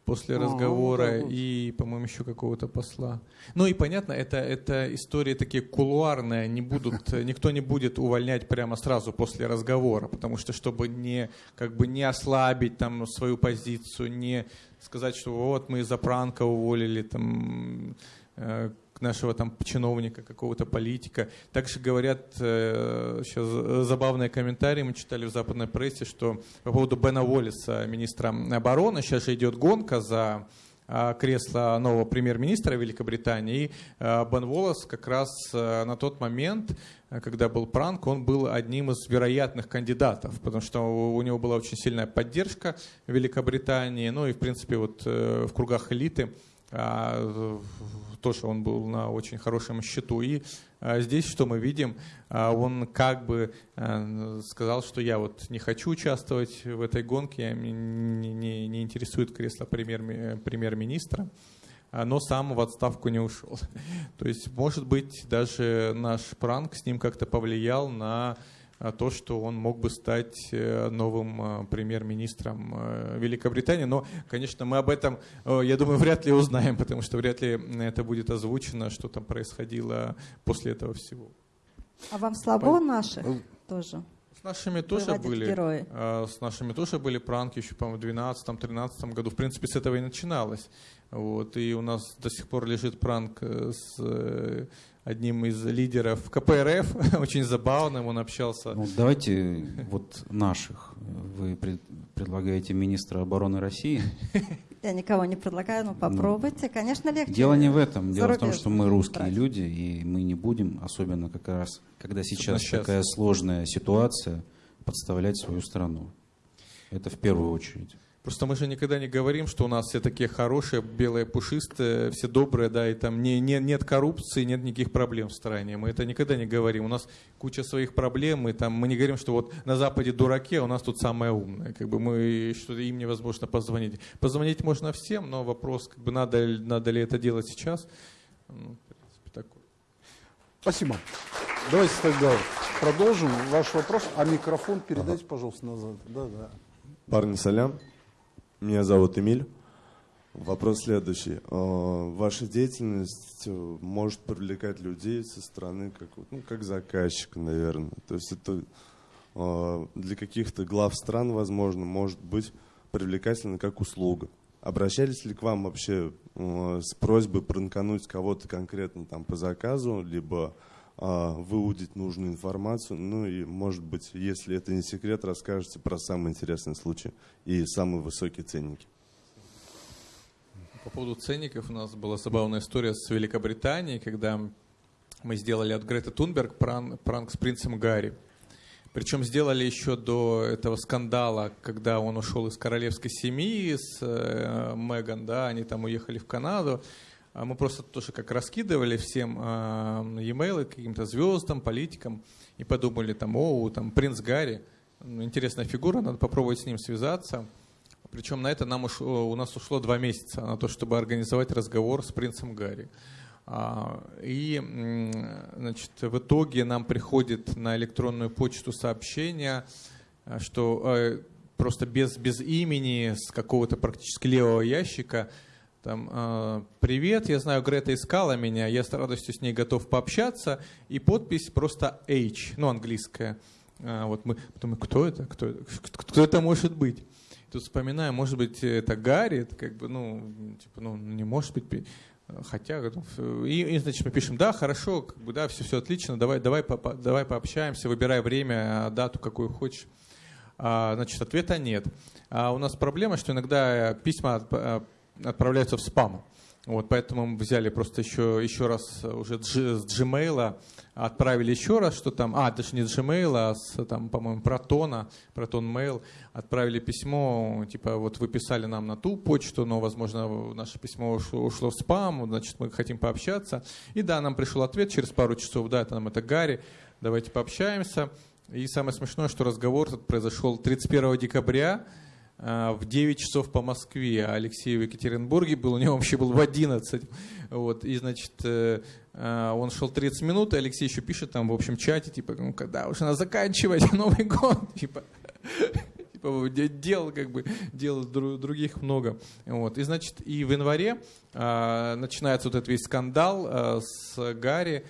после разговора вот и, по-моему, еще какого-то посла. Ну и понятно, это, это истории такие кулуарные, не будут, <laughs> никто не будет увольнять прямо сразу после разговора, потому что чтобы не, как бы не ослабить там свою позицию, не сказать, что вот мы из-за пранка уволили там э, нашего там чиновника, какого-то политика. Также говорят, э, сейчас забавные комментарии мы читали в западной прессе, что по поводу Бена Уоллиса, министра обороны, сейчас же идет гонка за кресло нового премьер-министра Великобритании. И Бен Волос как раз на тот момент, когда был пранк, он был одним из вероятных кандидатов, потому что у него была очень сильная поддержка Великобритании, ну и, в принципе, вот в кругах элиты тоже он был на очень хорошем счету. И а, здесь что мы видим? А, он как бы сказал, что я вот не хочу участвовать в этой гонке, не, не, не интересует кресло премьер, премьер-министра но сам в отставку не ушел. <laughs> То есть, может быть, даже наш пранк с ним как-то повлиял на а, то, что он мог бы стать э, новым а, премьер-министром э, Великобритании. Но, конечно, мы об этом, я думаю, <laughs> вряд ли узнаем, потому что вряд ли это будет озвучено, что там происходило после этого всего. А вам слабо наших тоже? С нашими тоже были, герои. с нашими тоже были пранки еще, по-моему, в 2012-2013 году. В принципе, с этого и начиналось. Вот, и у нас до сих пор лежит пранк э, с одним из лидеров КПРФ, <laughs> очень забавным, он общался. Ну, давайте вот наших. Вы пред, предлагаете министра обороны России? <laughs> Я никого не предлагаю, но ну, попробуйте, ну, конечно, легче. Дело не в этом. Дело в том, что мы русские брать. люди, и мы не будем, особенно как раз, когда сейчас, сейчас такая сложная ситуация, подставлять свою страну. Это в первую очередь. Просто мы же никогда не говорим, что у нас все такие хорошие, белые, пушистые, все добрые, да, и там не, не, нет коррупции, нет никаких проблем в стране. Мы это никогда не говорим. У нас куча своих проблем, и там мы не говорим, что вот на Западе дураки, а у нас тут самое умное. Как бы мы, что им невозможно позвонить. Позвонить можно всем, но вопрос, как бы надо, надо ли это делать сейчас. Ну, в принципе, такой. Спасибо. Давайте тогда продолжим ваш вопрос. А микрофон передайте, ага. пожалуйста, назад. Да, да. Парни, салям. Меня зовут Эмиль. Вопрос следующий. А, ваша деятельность э, может привлекать людей со стороны как, ну, как заказчик, наверное. То есть это а, для каких-то глав стран, возможно, может быть привлекательно как услуга. Обращались ли к вам вообще с просьбой пранкануть кого-то конкретно там по заказу, либо выудить нужную информацию. Ну и, может быть, если это не секрет, расскажете про самый интересный случай и самые высокие ценники. По поводу ценников у нас была забавная история с Великобританией, когда мы сделали от Греты Тунберг пранк, пранк с принцем Гарри. Причем сделали еще до этого скандала, когда он ушел из королевской семьи с э, Меган, да, они там уехали в Канаду. А мы просто тоже как раскидывали всем э, e-mail каким-то звездам, политикам и подумали там, о, там принц Гарри, ну, интересная фигура, надо попробовать с ним связаться. Причем на это нам ушло, у нас ушло два месяца на то, чтобы организовать разговор с принцем Гарри. А, и значит, в итоге нам приходит на электронную почту сообщение, что э, просто без, без имени, с какого-то практически левого ящика – там, э, привет, я знаю, Грета искала меня, я с радостью с ней готов пообщаться. И подпись просто H, ну, английская. А, вот мы думаем, кто это? Кто, кто это может быть? Тут вспоминаем, может быть, это Гарри, это как бы, ну, типа, ну, не может быть. Хотя, и, и, значит, мы пишем, да, хорошо, как бы, да, все, все отлично, давай, давай, по, давай пообщаемся, выбирай время, дату, какую хочешь. А, значит, ответа нет. А у нас проблема, что иногда письма отправляются в спам. Вот, поэтому мы взяли просто еще, еще раз уже с Gmail, отправили еще раз, что там, а, даже не с Gmail, а с, там, по-моему, Протона, Proton Mail, отправили письмо, типа, вот вы писали нам на ту почту, но, возможно, наше письмо ушло, ушло в спам, значит, мы хотим пообщаться. И да, нам пришел ответ через пару часов, да, это нам это Гарри, давайте пообщаемся. И самое смешное, что разговор произошел 31 декабря, в 9 часов по Москве, а Алексей в Екатеринбурге был, у него вообще был в 11. Вот, и, значит, э, а, он шел 30 минут, и Алексей еще пишет там в общем чате, типа, ну, когда уже надо заканчивать <laughs> Новый год, <laughs> типа, типа дел, как бы, дел других много. Вот, и, значит, и в январе а, начинается вот этот весь скандал а, с Гарри,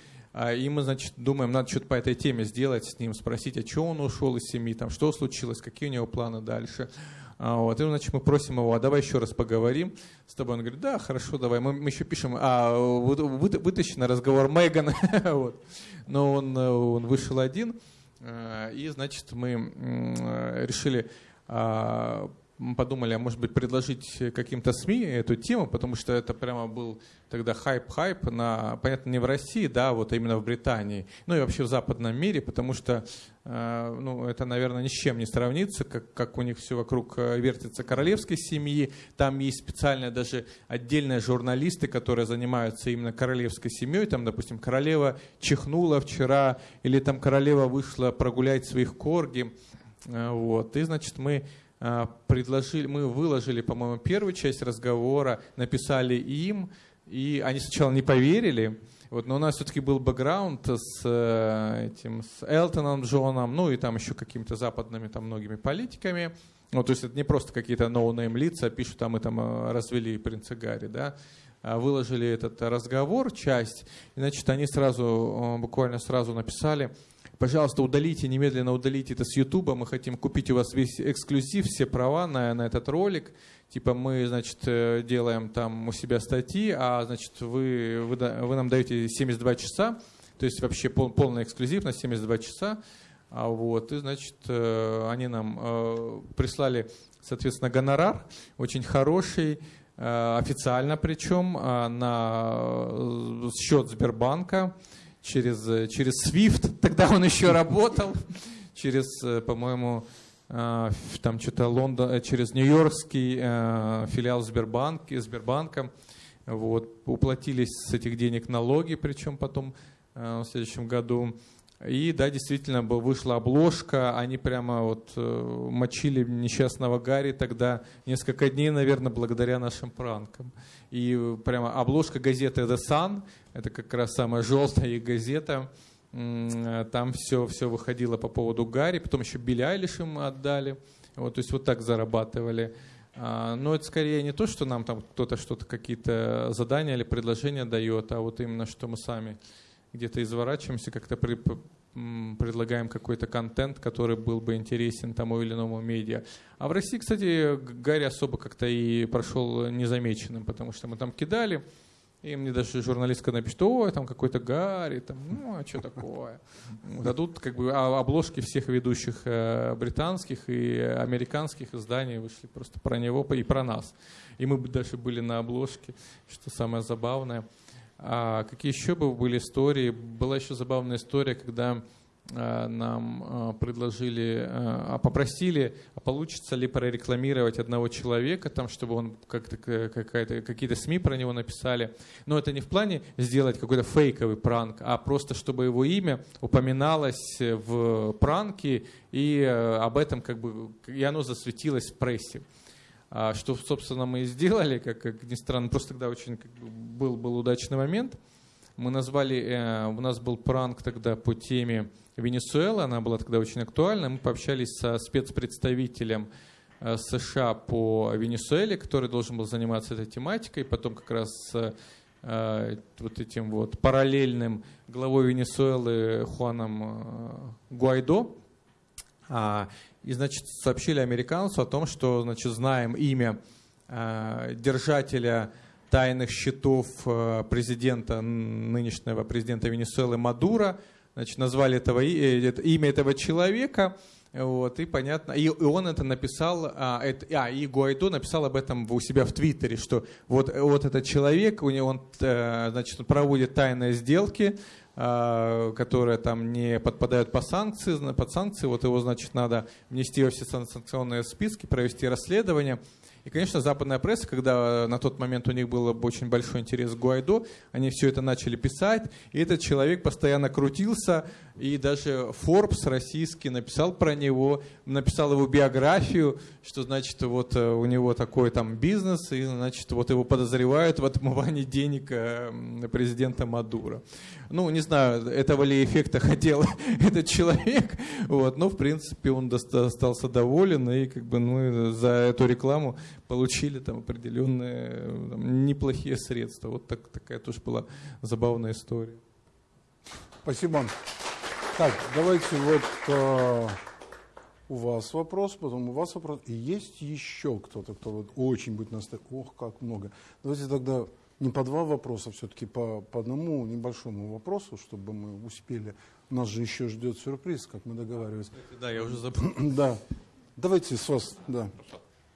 и мы, значит, думаем, надо что-то по этой теме сделать с ним, спросить, а что он ушел из семьи, там, что случилось, какие у него планы дальше. А, вот, и, значит, мы просим его, а давай еще раз поговорим с тобой. Он говорит, да, хорошо, давай. Мы, мы еще пишем, а вы, вытащи на разговор Меган. <laughs> вот. Но он, он вышел один, а, и, значит, мы решили а, мы подумали, а может быть предложить каким-то СМИ эту тему, потому что это прямо был тогда хайп-хайп на, понятно, не в России, да, вот именно в Британии, ну и вообще в западном мире, потому что, э, ну, это, наверное, ни с чем не сравнится, как, как у них все вокруг э, вертится королевской семьи, там есть специальные даже отдельные журналисты, которые занимаются именно королевской семьей, там, допустим, королева чихнула вчера, или там королева вышла прогулять своих корги, э, вот, и, значит, мы а, предложили, мы выложили, по-моему, первую часть разговора, написали им, и они сначала не поверили, вот, но у нас все-таки был бэкграунд с э, этим, с Элтоном Джоном, ну и там еще какими-то западными там многими политиками. Ну, то есть это не просто какие-то no-name лица пишут, а там э, развели принца Гарри, да. А выложили этот разговор, часть, и, значит, они сразу, э, буквально сразу написали, Пожалуйста, удалите, немедленно удалите это с Ютуба. Мы хотим купить у вас весь эксклюзив, все права на, на этот ролик. Типа мы, значит, э, делаем там у себя статьи, а, значит, вы, вы, вы нам даете 72 часа. То есть вообще пол, эксклюзив на 72 часа. А вот, и, значит, э, они нам э, прислали, соответственно, гонорар, очень хороший, официально причем, на счет Сбербанка через, э, через Swift, <laughs> тогда он еще работал, через, э, по-моему, э, там что-то Лондон, через Нью-Йоркский филиал Сбербанка, Сбербанка. Вот, уплатились с этих денег налоги, причем потом в следующем году. И да, действительно, вышла обложка, они прямо вот мочили несчастного Гарри тогда несколько дней, наверное, благодаря нашим пранкам. И прямо обложка газеты The Sun, это как раз самая желтая их газета, там все, все выходило по поводу Гарри, потом еще Билли Айлиш им отдали, вот, то есть вот так зарабатывали. А, но это скорее не то, что нам там кто-то что-то, какие-то задания или предложения дает, а вот именно, что мы сами где-то изворачиваемся, как-то при, предлагаем какой-то контент, который был бы интересен тому или иному медиа. А в России, кстати, Гарри особо как-то и прошел незамеченным, потому что мы там кидали, и мне даже журналистка напишет, ой, там какой-то Гарри, там, ну, а что такое? <laughs> Тут как бы а, обложки всех ведущих э, британских и американских изданий вышли просто про него и про нас. И мы даже были на обложке, что самое забавное. А какие еще бы были истории? Была еще забавная история, когда нам а, предложили, а попросили, а получится ли прорекламировать одного человека, там, чтобы он как-то какие-то СМИ про него написали. Но это не в плане сделать какой-то фейковый пранк, а просто чтобы его имя упоминалось в пранке и об этом как бы и оно засветилось в прессе. А, что, собственно, мы и сделали, как, как ни странно, просто тогда очень как бы, был, был удачный момент. Мы назвали, э, у нас был пранк тогда по теме Венесуэлы, она была тогда очень актуальна. Мы пообщались со спецпредставителем э, США по Венесуэле, который должен был заниматься этой тематикой, потом как раз э, вот этим вот параллельным главой Венесуэлы Хуаном э, Гуайдо. А, и, значит, сообщили американцу о том, что, значит, знаем имя держателя тайных счетов президента, нынешнего президента Венесуэлы Мадура, значит, назвали этого, э, имя этого человека, вот, и понятно, и, и он это написал, а, это, а, и Гуайдо написал об этом у себя в Твиттере, что вот, вот этот человек, у него он, значит, проводит тайные сделки, а, которые там не подпадают по санкции, под санкции, вот его, значит, надо внести во все санкционные списки, провести расследование. И, конечно, западная пресса, когда на тот момент у них был очень большой интерес к Гуайдо, они все это начали писать, и этот человек постоянно крутился, и даже Forbes российский написал про него, написал его биографию, что значит вот э, у него такой там бизнес, и значит вот его подозревают в отмывании денег э, президента Мадура. Ну, не знаю, этого ли эффекта <laughs> хотел этот человек, вот, но в принципе он остался доволен, и как бы ну, за эту рекламу получили там определенные там, неплохие средства. Вот так, такая тоже была забавная история. Спасибо. Так, давайте вот э, у вас вопрос, потом у вас вопрос. И есть еще кто-то, кто вот очень будет настоять. Ох, как много. Давайте тогда не по два вопроса, все-таки по, по одному небольшому вопросу, чтобы мы успели. Нас же еще ждет сюрприз, как мы договаривались. Да, я уже забыл. Да. Давайте с вас, да.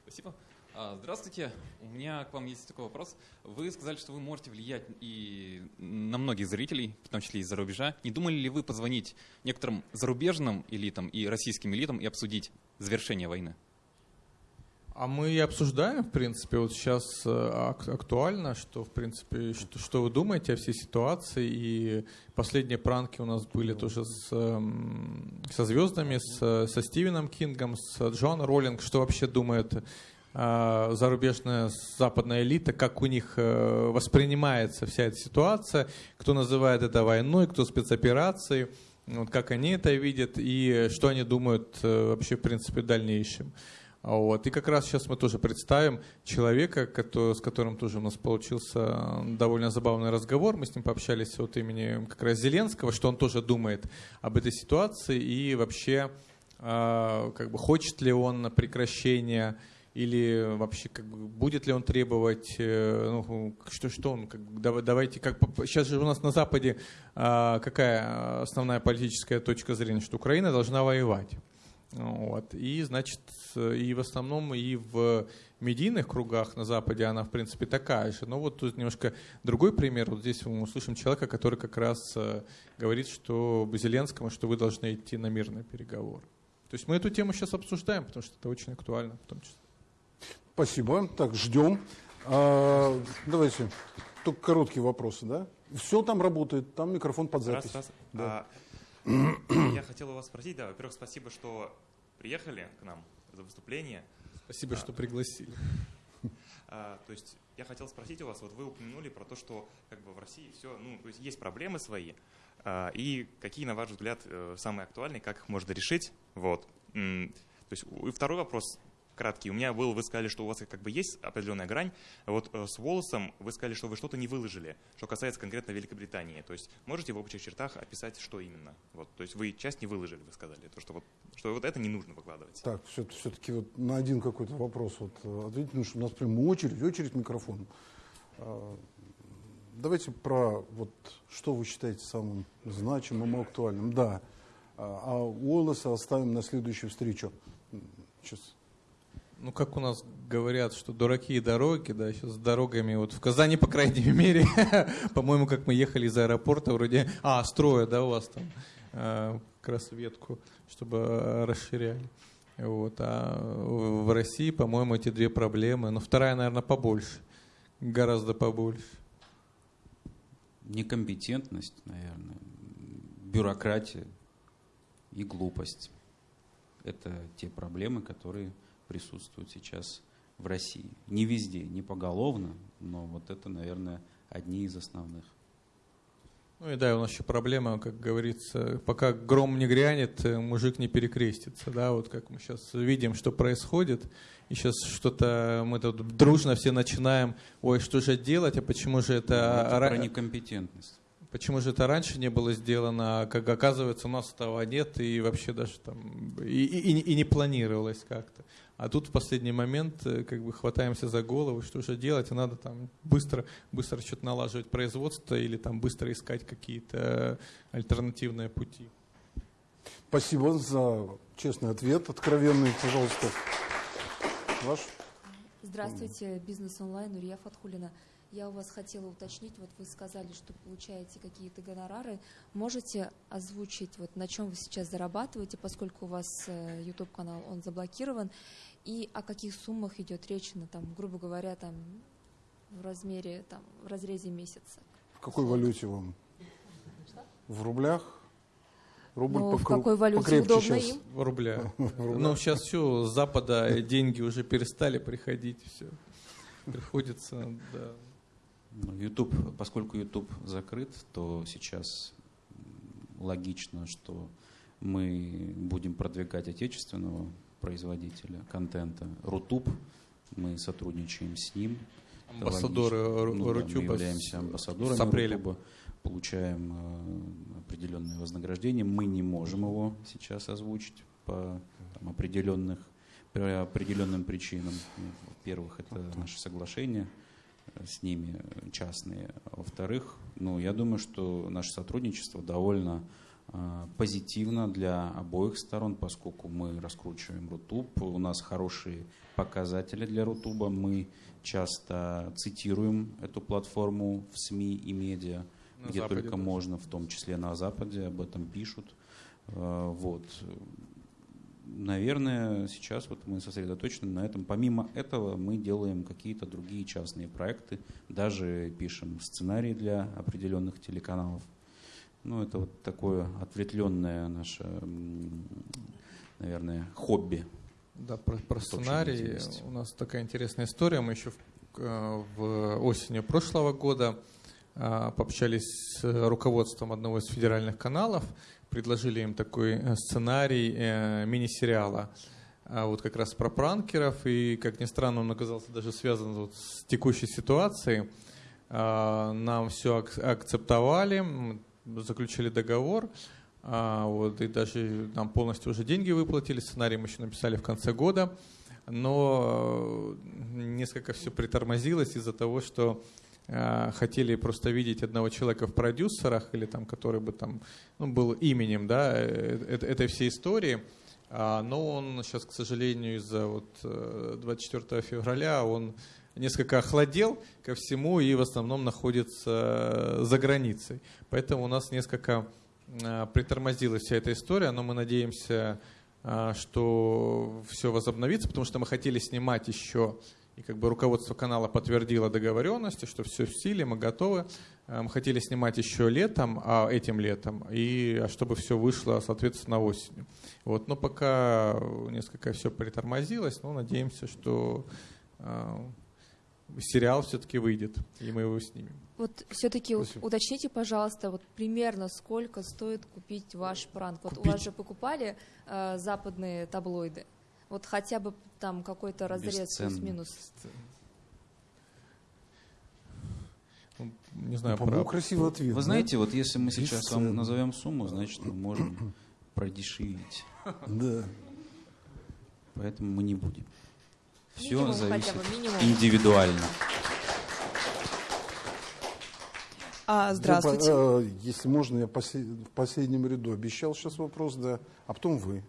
Спасибо. А, здравствуйте. У меня к вам есть такой вопрос. Вы сказали, что вы можете влиять и на многих зрителей, в том числе из-за рубежа. Не думали ли вы позвонить некоторым зарубежным элитам и российским элитам и обсудить завершение войны? А мы и обсуждаем, в принципе, вот сейчас э, актуально, что, в принципе, что, что вы думаете о всей ситуации. И последние пранки у нас были тоже с, эм, со звездами, с, со Стивеном Кингом, с Джоном Роллинг, что вообще думает э, зарубежная западная элита, как у них э, воспринимается вся эта ситуация, кто называет это войной, кто спецоперацией, вот как они это видят и что они думают вообще, в принципе, в дальнейшем. Вот. И как раз сейчас мы тоже представим человека, который, с которым тоже у нас получился довольно забавный разговор. Мы с ним пообщались от имени как раз Зеленского, что он тоже думает об этой ситуации и вообще э, как бы хочет ли он прекращения или вообще как бы, будет ли он требовать, э, ну, что, что он, как, давайте, как, сейчас же у нас на Западе э, какая основная политическая точка зрения, что Украина должна воевать. Вот. И, значит, и в основном и в медийных кругах на Западе она, в принципе, такая же. Но вот тут немножко другой пример. Вот здесь мы услышим человека, который как раз э, говорит, что Зеленскому, что вы должны идти на мирный переговор. То есть мы эту тему сейчас обсуждаем, потому что это очень актуально в том числе. Спасибо. Так, ждем. А, давайте. Только короткие вопросы, да? Все там работает, там микрофон под запись. Раз, раз. Да. А, <clears throat> я хотел у вас спросить, да, во-первых, спасибо, что приехали к нам за выступление. Спасибо, а, что пригласили. А, то есть я хотел спросить у вас, вот вы упомянули про то, что как бы в России все, ну, то есть есть проблемы свои, а, и какие, на ваш взгляд, э, самые актуальные, как их можно решить, вот. То есть и второй вопрос, краткий. У меня был, вы сказали, что у вас как бы есть определенная грань. Вот э, с волосом вы сказали, что вы что-то не выложили, что касается конкретно Великобритании. То есть можете в общих чертах описать, что именно? Вот, то есть вы часть не выложили, вы сказали, то, что, вот, что вот это не нужно выкладывать. Так, все-таки вот на один какой-то вопрос вот э, ответить, потому что у нас прям очередь, очередь микрофон. А, давайте про вот что вы считаете самым значимым и актуальным. Да. А, а Уоллеса оставим на следующую встречу. Сейчас ну, как у нас говорят, что дураки и дороги, да, сейчас с дорогами, вот в Казани, по крайней <laughs> мере, по-моему, как мы ехали из аэропорта, вроде, а, строя, да, у вас там, э, как раз ветку, чтобы э, расширяли. Вот, а в России, по-моему, эти две проблемы, но вторая, наверное, побольше, гораздо побольше. Некомпетентность, наверное, бюрократия и глупость. Это те проблемы, которые присутствуют сейчас в России. Не везде, не поголовно, но вот это, наверное, одни из основных. Ну и да, у нас еще проблема, как говорится, пока гром не грянет, э, мужик не перекрестится, да, вот как мы сейчас видим, что происходит, и сейчас что-то мы тут дружно все начинаем, ой, что же делать, а почему же это... Ну, это про некомпетентность. Почему же это раньше не было сделано, как оказывается, у нас этого нет, и вообще даже там, и, и, и не планировалось как-то. А тут в последний момент э, как бы хватаемся за голову, что же делать, и надо там быстро, быстро что-то налаживать производство или там быстро искать какие-то альтернативные пути. Спасибо за честный ответ, откровенный, пожалуйста. Ваш? Здравствуйте, бизнес онлайн, Урия Фатхулина. Я у вас хотела уточнить, вот вы сказали, что получаете какие-то гонорары. Можете озвучить, вот на чем вы сейчас зарабатываете, поскольку у вас э, YouTube-канал, он заблокирован, и о каких суммах идет речь, на, там, грубо говоря, там, в размере, там, в разрезе месяца? В какой валюте вам? Что? В рублях? Рубль ну, в какой валюте удобно сейчас. им? В рублях. <laughs> Ну, сейчас все, с Запада деньги уже перестали приходить, все. Приходится, да. YouTube, поскольку YouTube закрыт, то сейчас логично, что мы будем продвигать отечественного производителя контента. Рутуб, мы сотрудничаем с ним. Амбассадоры ну. Да, мы являемся амбассадорами с апреля. Рутуба, получаем э, определенное вознаграждение. Мы не можем его сейчас озвучить по там, определенных, по определенным причинам. Ну, во-первых, это наше соглашение с ними частные. Во-вторых, ну, я думаю, что наше сотрудничество довольно э, позитивно для обоих сторон, поскольку мы раскручиваем Рутуб, у нас хорошие показатели для Рутуба, мы часто цитируем эту платформу в СМИ и медиа, на где Западе только тоже. можно, в том числе на Западе, об этом пишут. Э, вот. Наверное, сейчас вот мы сосредоточены на этом. Помимо этого мы делаем какие-то другие частные проекты, даже пишем сценарии для определенных телеканалов. Ну, это вот такое ответвленное наше, наверное, хобби. Да, про, про сценарий. У нас такая интересная история. Мы еще в, в осенью прошлого года а, пообщались с руководством одного из федеральных каналов, предложили им такой э, сценарий э, мини-сериала а, вот как раз про пранкеров, и, как ни странно, он оказался даже связан вот с текущей ситуацией. А, нам все ак- акцептовали, заключили договор, а, вот, и даже нам полностью уже деньги выплатили, сценарий мы еще написали в конце года, но э, несколько все притормозилось из-за того, что хотели просто видеть одного человека в продюсерах или там, который бы там ну, был именем да, э, этой всей истории. А, но он сейчас, к сожалению, из-за вот 24 э, февраля он несколько охладел ко всему и в основном находится за границей. Поэтому у нас несколько притормозилась вся эта история, но мы надеемся, что все возобновится, потому что мы хотели снимать еще и как бы руководство канала подтвердило договоренности, что все в силе, мы готовы. Э, мы хотели снимать еще летом, а этим летом, и а чтобы все вышло, соответственно, осенью. Вот, но пока несколько все притормозилось, но надеемся, что э, сериал все-таки выйдет, и мы его снимем. Вот все-таки уточните, пожалуйста, вот примерно сколько стоит купить ваш пранк? Вот купить? у вас же покупали э, западные таблоиды. Вот хотя бы там какой-то разрез плюс-минус. Ну, не знаю, ну, про... красивый ответ. Вы да? знаете, вот если мы сейчас вам назовем сумму, значит, мы можем <clears throat> продешевить. Да. Поэтому мы не будем. Все минимум зависит индивидуально. А, здравствуйте. Я, если можно, я в последнем ряду обещал сейчас вопрос, да, а потом вы.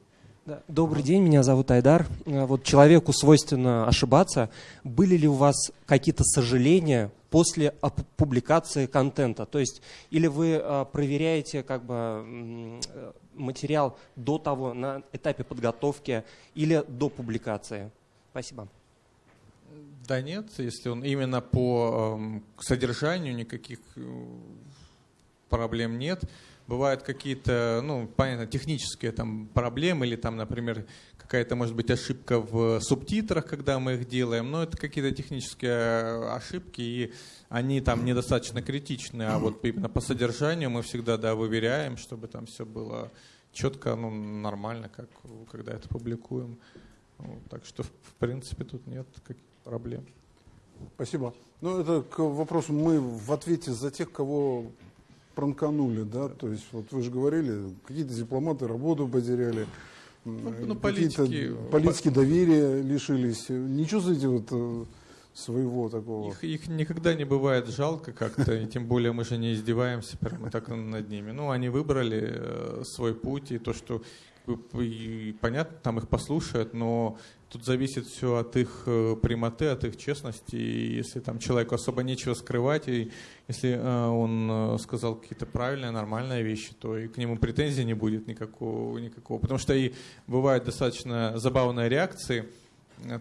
Добрый день, меня зовут Айдар. Э, вот человеку свойственно ошибаться. Были ли у вас какие-то сожаления после публикации контента? То есть, или вы э, проверяете как бы материал до того, на этапе подготовки или до публикации? Спасибо. Да нет, если он именно по э, содержанию никаких э, проблем нет бывают какие-то, ну, понятно, технические там проблемы или там, например, какая-то может быть ошибка в субтитрах, когда мы их делаем, но это какие-то технические э, ошибки, и они там недостаточно критичны, а вот именно по содержанию мы всегда, да, выверяем, чтобы там все было четко, ну, нормально, как когда это публикуем. Вот, так что, в принципе, тут нет каких проблем. Спасибо. Ну, это к вопросу, мы в ответе за тех, кого пранканули, да, то есть вот вы же говорили, какие-то дипломаты работу потеряли, ну, ну, политики, политики доверия лишились. Не чувствуете вот э, своего такого? Их, их никогда не бывает жалко как-то, и тем более мы же не издеваемся прямо так над ними. Ну, они выбрали э, свой путь, и то, что понятно, там их послушают, но Тут зависит все от их э, прямоты, от их честности. Если там человеку особо нечего скрывать, и если э, он э, сказал какие-то правильные, нормальные вещи, то и к нему претензий не будет никакого. никакого. Потому что и бывают достаточно забавные реакции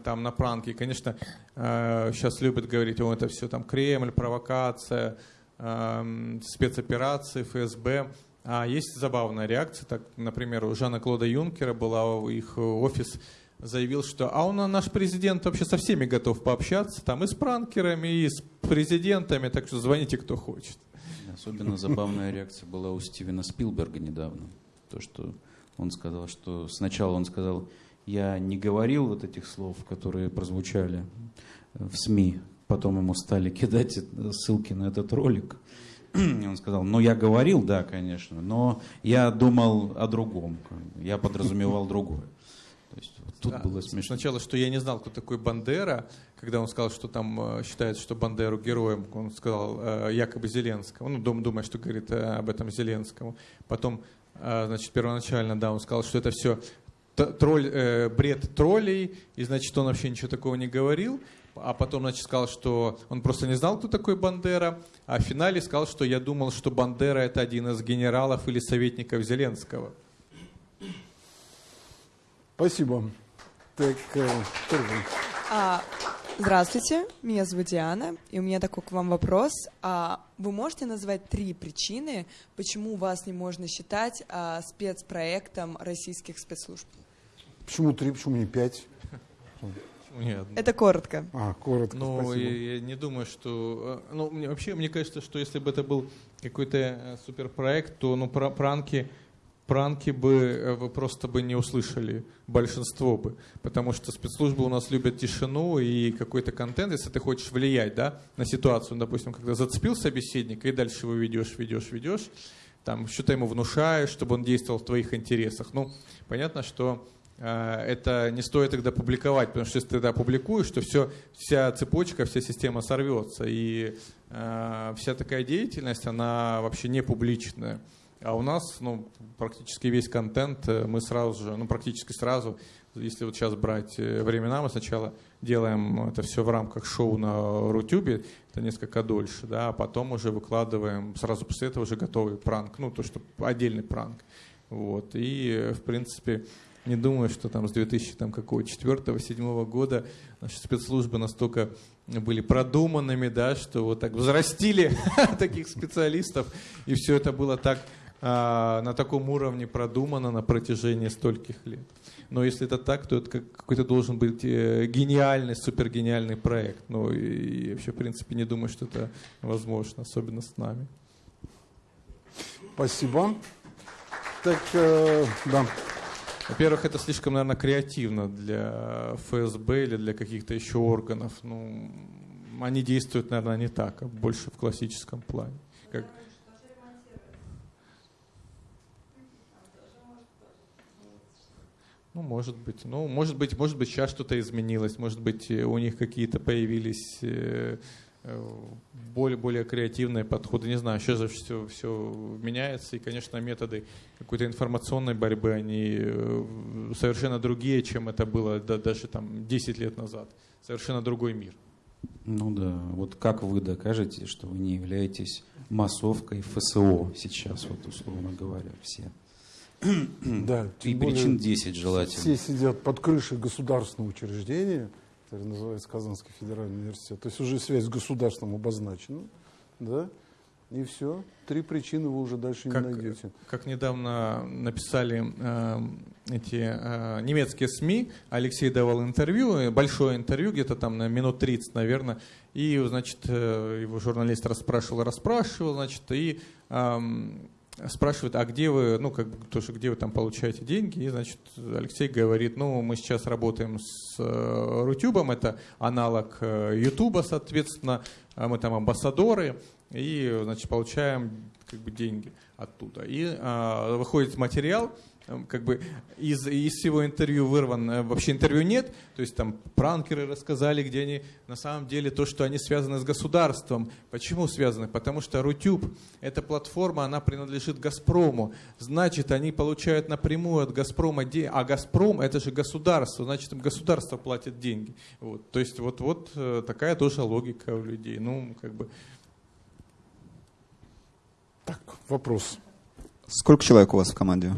там на пранки. конечно, сейчас любят говорить, о, это все там Кремль, провокация, эм, спецоперации, ФСБ. А есть забавная реакция. Так, например, у Жана Клода Юнкера была их офис заявил, что а он наш президент вообще со всеми готов пообщаться, там и с пранкерами, и с президентами, так что звоните, кто хочет. Особенно забавная реакция была у Стивена Спилберга недавно. То, что он сказал, что сначала он сказал, я не говорил вот этих слов, которые прозвучали в СМИ, потом ему стали кидать ссылки на этот ролик. И он сказал, ну я говорил, да, конечно, но я думал о другом, я подразумевал другое. То есть тут да. было смешно. Сначала, что я не знал, кто такой Бандера, когда он сказал, что там э, считается, что Бандеру героем, он сказал э, якобы Зеленскому, ну, думая, что говорит э, об этом Зеленскому. Потом а, значит, первоначально, да, он сказал, что это все тролль, бред троллей, и, значит, он вообще ничего такого не говорил. А потом, значит, сказал, что он просто не знал, кто такой Бандера. А в финале сказал, что я думал, что Бандера это один из генералов или советников Зеленского. Спасибо. Так, э, а, здравствуйте, меня зовут Диана, и у меня такой к вам вопрос. А, вы можете назвать три причины, почему вас не можно считать а, спецпроектом российских спецслужб? Почему три, почему не пять? Нет. Это коротко. А, коротко. Ну, я, я не думаю, что. Э, ну, мне, вообще, мне кажется, что если бы это был какой-то э, суперпроект, то ну, пранки пранки бы э, вы просто бы не услышали, большинство бы. Потому что спецслужбы у нас любят тишину и какой-то контент, если ты хочешь влиять да, на ситуацию, допустим, когда зацепил собеседника, и дальше его ведешь, ведешь, ведешь, там что-то ему внушаешь, чтобы он действовал в твоих интересах. Ну, понятно, что это не стоит тогда публиковать, потому что если ты это опубликуешь, то все, вся цепочка, вся система сорвется. И э, вся такая деятельность, она вообще не публичная. А у нас ну, практически весь контент э, мы сразу же, ну практически сразу, если вот сейчас брать э, времена, мы сначала делаем это все в рамках шоу на Рутюбе, это несколько дольше, да, а потом уже выкладываем, сразу после этого уже готовый пранк, ну то, что отдельный пранк. Вот. И, в принципе, не думаю, что там с 2004-2007 года наши спецслужбы настолько были продуманными, да, что вот так взрастили <laughs> таких специалистов, и все это было так а, на таком уровне продумано на протяжении стольких лет. Но если это так, то это какой-то должен быть э, гениальный, супергениальный проект. Ну и, вообще, в принципе, не думаю, что это возможно, особенно с нами. Спасибо. Так, э, да. Во-первых, это слишком, наверное, креативно для ФСБ или для каких-то еще органов. Ну, они действуют, наверное, не так, а больше в классическом плане. Как, Ну, может быть. Ну, может быть, может быть, сейчас что-то изменилось. Может быть, у них какие-то появились э, более, более креативные подходы. Не знаю, сейчас же все, все меняется. И, конечно, методы какой-то информационной борьбы, они совершенно другие, чем это было да, даже там 10 лет назад. Совершенно другой мир. Ну да, вот как вы докажете, что вы не являетесь массовкой ФСО сейчас, вот условно говоря, все? да, и причин 10 желательно. Все сидят под крышей государственного учреждения, которое называется Казанский федеральный университет. То есть уже связь с государством обозначена. Да? И все. Три причины вы уже дальше как, не найдете. Как недавно написали э, эти э, немецкие СМИ, Алексей давал интервью, большое интервью, где-то там на минут 30, наверное, и, значит, э, его журналист расспрашивал, расспрашивал, значит, и э, спрашивают, а где вы, ну, как бы, то, что где вы там получаете деньги, и, значит, Алексей говорит, ну, мы сейчас работаем с э, Рутюбом, это аналог э, Ютуба, соответственно, а мы там амбассадоры, и, значит, получаем, как бы, деньги оттуда. И э, выходит материал, как бы из, из всего интервью вырван, э, вообще интервью нет, то есть там пранкеры рассказали, где они на самом деле то, что они связаны с государством. Почему связаны? Потому что Рутюб, эта платформа, она принадлежит Газпрому, значит, они получают напрямую от Газпрома деньги, а Газпром это же государство, значит, им государство платит деньги. Вот. То есть вот, вот э, такая тоже логика у людей. Ну, как бы... Так, вопрос. Сколько человек у вас в команде?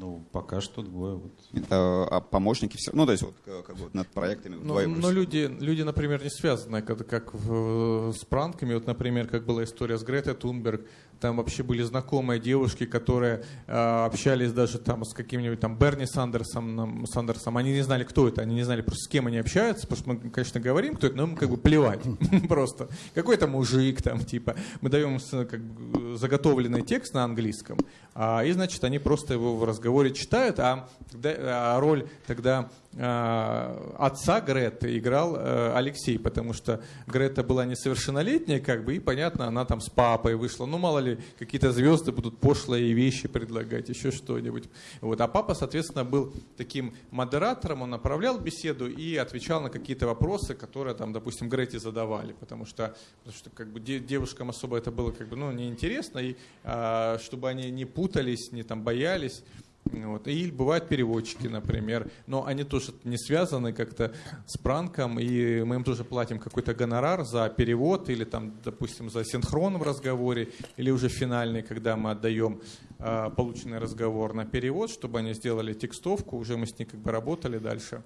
Ну, пока что двое. Вот. Это, а помощники все, ну, то есть вот как бы над проектами ну, вдвоем. Но люди, люди, например, не связаны, как, как в, с пранками. Вот, например, как была история с Гретой Тунберг, там вообще были знакомые девушки, которые э, общались даже там с каким-нибудь там Берни Сандерсом, Сандерсом. Они не знали, кто это, они не знали просто с кем они общаются, потому что мы, конечно, говорим, кто это, но им как бы плевать <laughs> просто. Какой-то мужик там, типа. Мы даем как бы, заготовленный текст на английском, и, значит, они просто его в разговоре читают, а, а роль тогда отца Греты играл э, Алексей, потому что Грета была несовершеннолетняя, как бы, и понятно, она там с папой вышла. Ну, мало ли, какие-то звезды будут пошлые вещи предлагать, еще что-нибудь. Вот. А папа, соответственно, был таким модератором, он направлял беседу и отвечал на какие-то вопросы, которые там, допустим, Грете задавали, потому что, потому что как бы девушкам особо это было как бы, ну, неинтересно, и а, чтобы они не путались, не там боялись. Вот. И бывают переводчики, например, но они тоже не связаны как-то с пранком, и мы им тоже платим какой-то гонорар за перевод или там, допустим, за синхрон в разговоре, или уже финальный, когда мы отдаем э, полученный разговор на перевод, чтобы они сделали текстовку, уже мы с ней как бы работали дальше.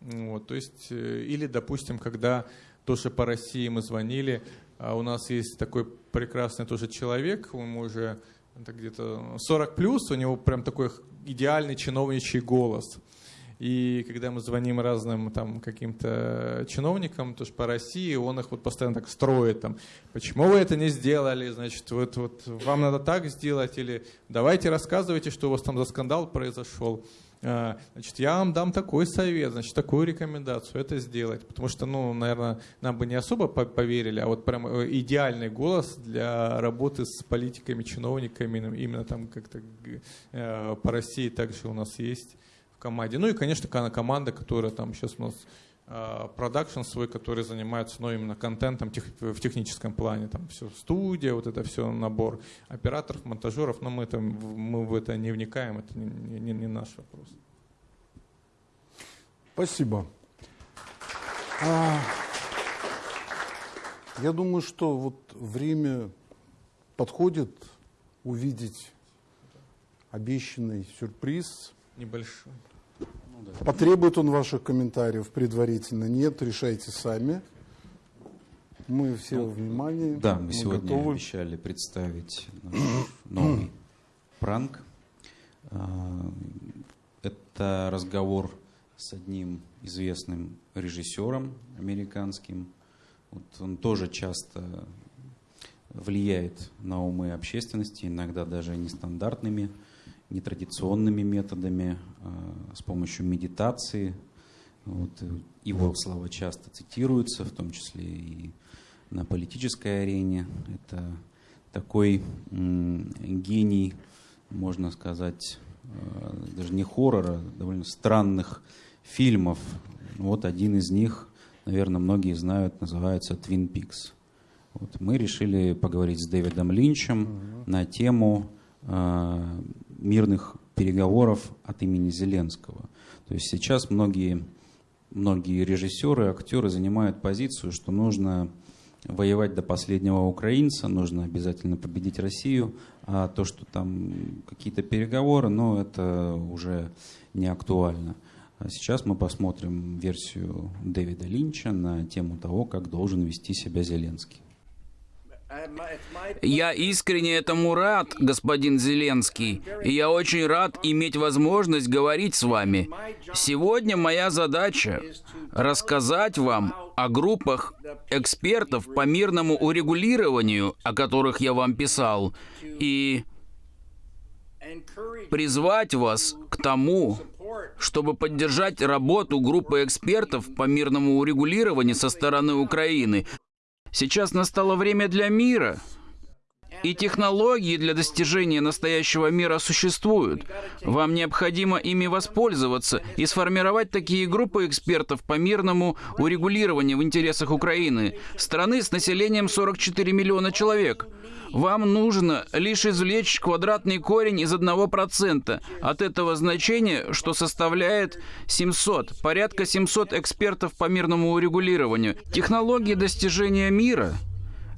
Вот, то есть, э, или, допустим, когда тоже по России мы звонили, а у нас есть такой прекрасный тоже человек, ему уже это где-то 40 плюс, у него прям такой идеальный чиновничий голос. И когда мы звоним разным там каким-то чиновникам, тоже по России, он их вот постоянно так строит, там, почему вы это не сделали, значит, вот, вот вам надо так сделать, или давайте рассказывайте, что у вас там за скандал произошел. А, значит, я вам дам такой совет, значит, такую рекомендацию это сделать. Потому что, ну, наверное, нам бы не особо поверили, а вот прям э, идеальный голос для работы с политиками, чиновниками, именно там как-то э, по России также у нас есть в команде. Ну и, конечно, команда, которая там сейчас у нас продакшн свой, который занимается ну, именно контентом тех, в техническом плане. Там все студия, вот это все набор операторов, монтажеров, но мы, там, мы в это не вникаем, это не, не, не наш вопрос. Спасибо. А, я думаю, что вот время подходит увидеть обещанный сюрприз. Небольшой. Потребует он ваших комментариев предварительно? Нет, решайте сами. Мы все ну, внимание. Да, мы, мы сегодня готовы. обещали представить наш новый пранк. А, это разговор с одним известным режиссером американским. Вот он тоже часто влияет на умы общественности, иногда даже нестандартными нетрадиционными методами, с помощью медитации. Вот, э, его слова часто цитируются, в том числе и на политической арене. Это такой гений, можно сказать, а, даже не хоррора, довольно странных фильмов. Вот один из них, наверное, многие знают, называется «Твин Пикс». Вот мы решили поговорить с Дэвидом Линчем uh-huh. на тему э, мирных переговоров от имени Зеленского. То есть сейчас многие, многие режиссеры, актеры занимают позицию, что нужно воевать до последнего украинца, нужно обязательно победить Россию, а то, что там какие-то переговоры, ну, это уже не актуально. А сейчас мы посмотрим версию Дэвида Линча на тему того, как должен вести себя Зеленский. Я искренне этому рад, господин Зеленский, и я очень рад иметь возможность говорить с вами. Сегодня моя задача — рассказать вам о группах экспертов по мирному урегулированию, о которых я вам писал, и призвать вас к тому, чтобы поддержать работу группы экспертов по мирному урегулированию со стороны Украины, Сейчас настало время для мира. И технологии для достижения настоящего мира существуют. Вам необходимо ими воспользоваться и сформировать такие группы экспертов по мирному урегулированию в интересах Украины, страны с населением 44 миллиона человек. Вам нужно лишь извлечь квадратный корень из 1% от этого значения, что составляет 700, порядка 700 экспертов по мирному урегулированию. Технологии достижения мира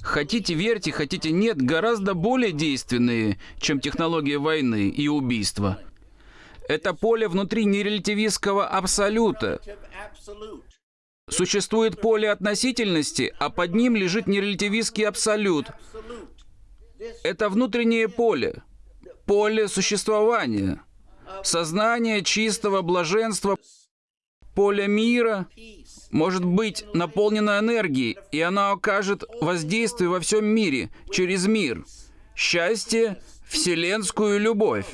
Хотите верьте, хотите нет, гораздо более действенные, чем технология войны и убийства. Это поле внутри нерелятивистского абсолюта. Существует поле относительности, а под ним лежит нерелятивистский абсолют. Это внутреннее поле, поле существования, сознание чистого блаженства, поле мира может быть наполнено энергией, и оно окажет воздействие во всем мире, через мир, счастье, вселенскую любовь.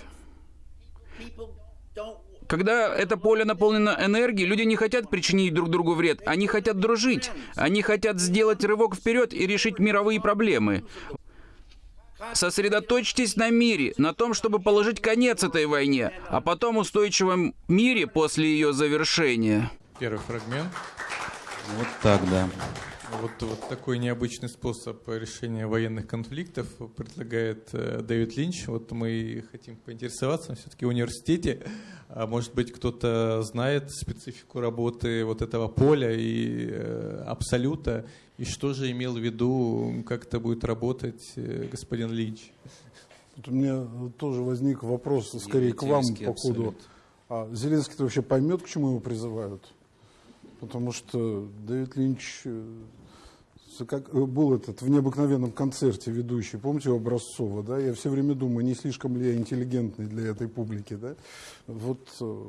Когда это поле наполнено энергией, люди не хотят причинить друг другу вред, они хотят дружить. Они хотят сделать рывок вперед и решить мировые проблемы. Сосредоточьтесь на мире, на том, чтобы положить конец этой войне, а потом устойчивом мире после ее завершения. Первый фрагмент. Вот так, да. Вот, вот такой необычный способ решения военных конфликтов предлагает э, Дэвид Линч. Вот мы хотим поинтересоваться, все-таки в университете, а может быть кто-то знает специфику работы вот этого поля и э, абсолюта, и что же имел в виду, как это будет работать э, господин Линч? Вот у меня тоже возник вопрос скорее к вам по ходу. А Зеленский-то вообще поймет, к чему его призывают? Потому что Дэвид Линч как был этот в необыкновенном концерте ведущий, помните, у Образцова, да? Я все время думаю, не слишком ли я интеллигентный для этой публики, да? Вот э,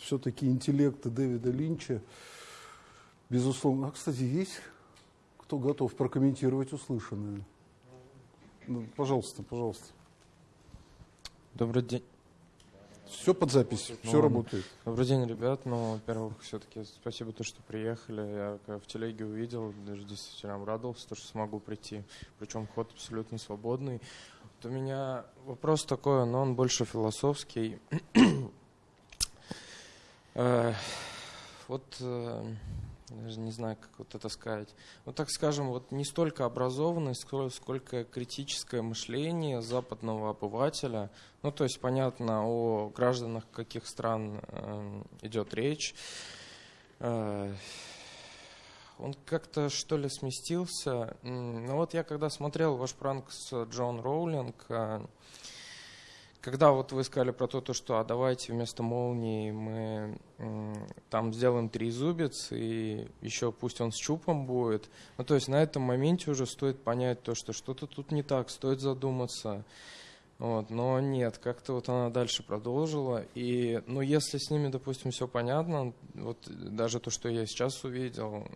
все-таки интеллекта Дэвида Линча, безусловно. А, кстати, есть кто готов прокомментировать услышанное? Ну, пожалуйста, пожалуйста. Добрый день. Все под запись, все ну, работает. Добрый день, ребят. Ну, во-первых, все-таки спасибо, то, что приехали. Я в телеге увидел, даже действительно обрадовался, то, что смогу прийти. Причем ход абсолютно свободный. Вот у меня вопрос такой, но он больше философский. <clears throat> Э, вот э, даже не знаю, как вот это сказать. Вот так скажем, вот не столько образованность, сколько критическое мышление западного обывателя. Ну, то есть понятно, о гражданах каких стран э, идет речь. Э, он как-то, что ли, сместился. Ну вот я когда смотрел ваш пранк с Джон Роулинг, э, когда вот вы сказали про то, то что а давайте вместо молнии мы там сделаем три зубец и еще пусть он с чупом будет. Ну, то есть на этом моменте уже стоит понять то, что что-то тут не так, стоит задуматься. Вот, но нет, как-то вот она дальше продолжила. И, ну, если с ними, допустим, все понятно, вот даже то, что я сейчас увидел,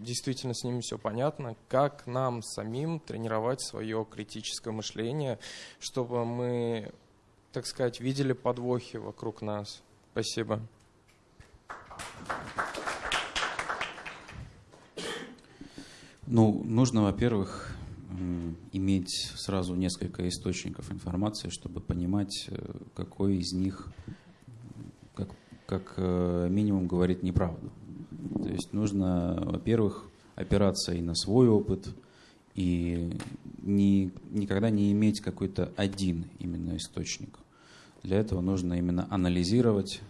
действительно с ними все понятно, как нам самим тренировать свое критическое мышление, чтобы мы так сказать, видели подвохи вокруг нас. Спасибо. Ну, нужно, во-первых, иметь сразу несколько источников информации, чтобы понимать, э, какой из них, как, как э, минимум, говорит неправду. То есть нужно, во-первых, опираться и на свой опыт, и не, никогда не иметь какой-то один именно источник. Для этого нужно именно анализировать,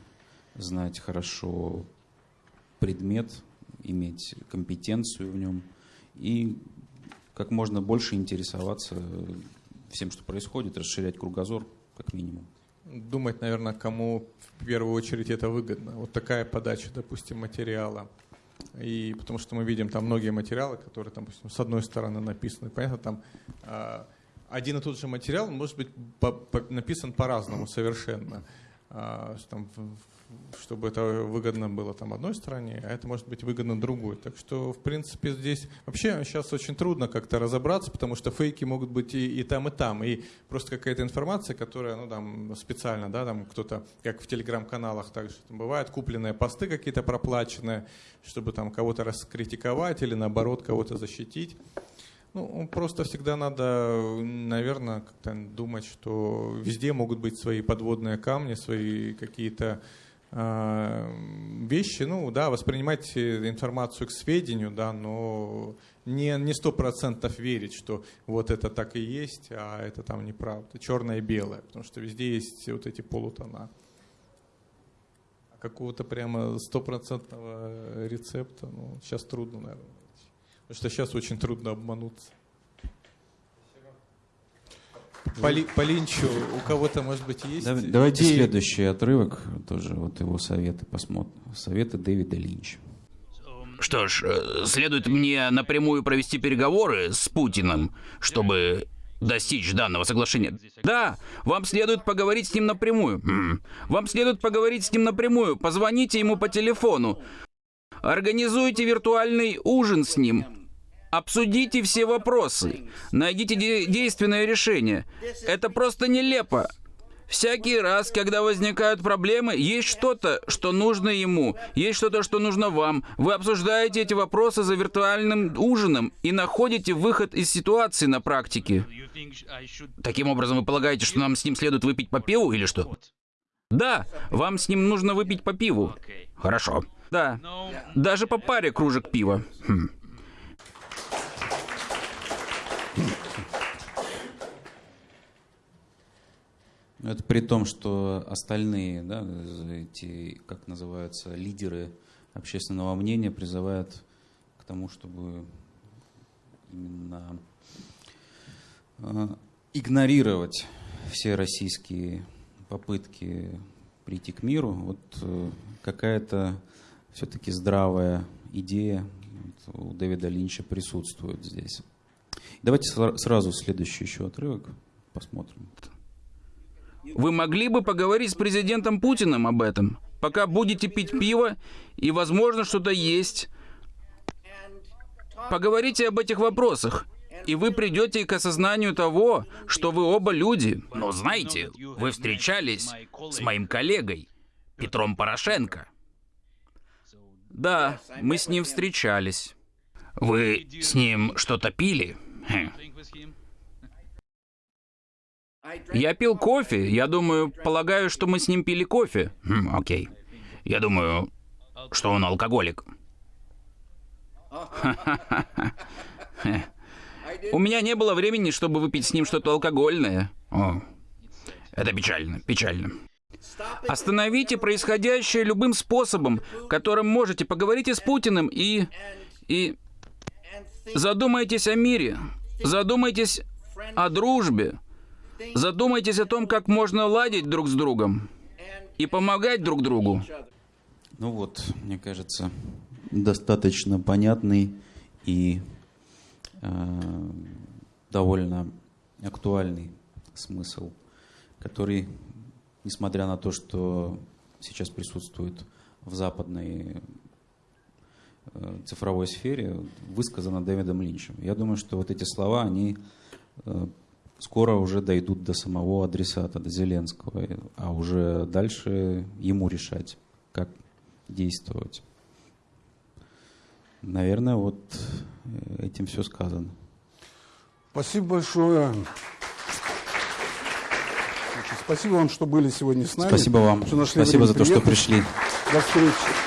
знать хорошо предмет, иметь компетенцию в нем и как можно больше интересоваться всем, что происходит, расширять кругозор как минимум. Думать, наверное, кому в первую очередь это выгодно. Вот такая подача, допустим, материала. И потому что мы видим там многие материалы, которые, допустим, с одной стороны написаны, понятно, там а, один и тот же материал может быть по, по, написан по-разному совершенно. А, там, чтобы это выгодно было там одной стороне, а это может быть выгодно другой. Так что, в принципе, здесь вообще сейчас очень трудно как-то разобраться, потому что фейки могут быть и, и там, и там. И просто какая-то информация, которая, ну, там, специально, да, там кто-то, как в телеграм-каналах также бывает, купленные посты какие-то проплаченные, чтобы там кого-то раскритиковать или, наоборот, кого-то защитить. Ну, просто всегда надо, наверное, как-то думать, что везде могут быть свои подводные камни, свои какие-то э, вещи. Ну, да, воспринимать информацию к сведению, да, но не не сто процентов верить, что вот это так и есть, а это там неправда, черное и белое, потому что везде есть вот эти полутона. А какого-то прямо стопроцентного рецепта, ну, сейчас трудно, наверное. Потому что сейчас очень трудно обмануться. По, по Линчу у кого-то, может быть, есть Давайте идеи? следующий отрывок, тоже вот его советы посмотрим. Советы Дэвида Линча. Что ж, э, следует мне напрямую провести переговоры с Путиным, чтобы достичь данного соглашения. Да, вам следует поговорить с ним напрямую. Вам следует поговорить с ним напрямую. Позвоните ему по телефону. Организуйте виртуальный ужин с ним. Обсудите все вопросы. Найдите де действенное решение. Это просто нелепо. Всякий раз, когда возникают проблемы, есть что-то, что нужно ему, есть что-то, что нужно вам. Вы обсуждаете эти вопросы за виртуальным ужином и находите выход из ситуации на практике. Таким образом, вы полагаете, что нам с ним следует выпить по пиву или что? Да, вам с ним нужно выпить по пиву. Хорошо. Да. Даже по паре кружек пива. Хм. Это при том, что остальные, да, эти, как называются, лидеры общественного мнения призывают к тому, чтобы именно э, игнорировать все российские попытки прийти к миру. Вот э, какая-то все-таки здравая идея у Дэвида Линча присутствует здесь. Давайте сразу следующий еще отрывок посмотрим. Вы могли бы поговорить с президентом Путиным об этом, пока будете пить пиво и, возможно, что-то есть. Поговорите об этих вопросах, и вы придете к осознанию того, что вы оба люди. Но знаете, вы встречались с моим коллегой, Петром Порошенко. Да, мы с ним встречались. Вы с ним что-то пили? Хм. Я пил кофе. Я думаю, полагаю, что мы с ним пили кофе. Хм, окей. Я думаю, что он алкоголик. У меня не было времени, чтобы выпить с ним что-то алкогольное. О, это печально, печально. Остановите происходящее любым способом, которым можете. Поговорите с Путиным и... и... Задумайтесь о мире. Задумайтесь о дружбе. Задумайтесь о том, как можно ладить друг с другом и помогать друг другу. Ну вот, мне кажется, достаточно понятный и э, довольно актуальный смысл, который, несмотря на то, что сейчас присутствует в западной э, цифровой сфере, высказано Дэвидом Линчем. Я думаю, что вот эти слова, они э, скоро уже дойдут до самого адресата, до Зеленского, а уже дальше ему решать, как действовать. Наверное, вот этим все сказано. Спасибо большое. Спасибо вам, что были сегодня с нами. Спасибо вам. Спасибо за то, что пришли. До встречи.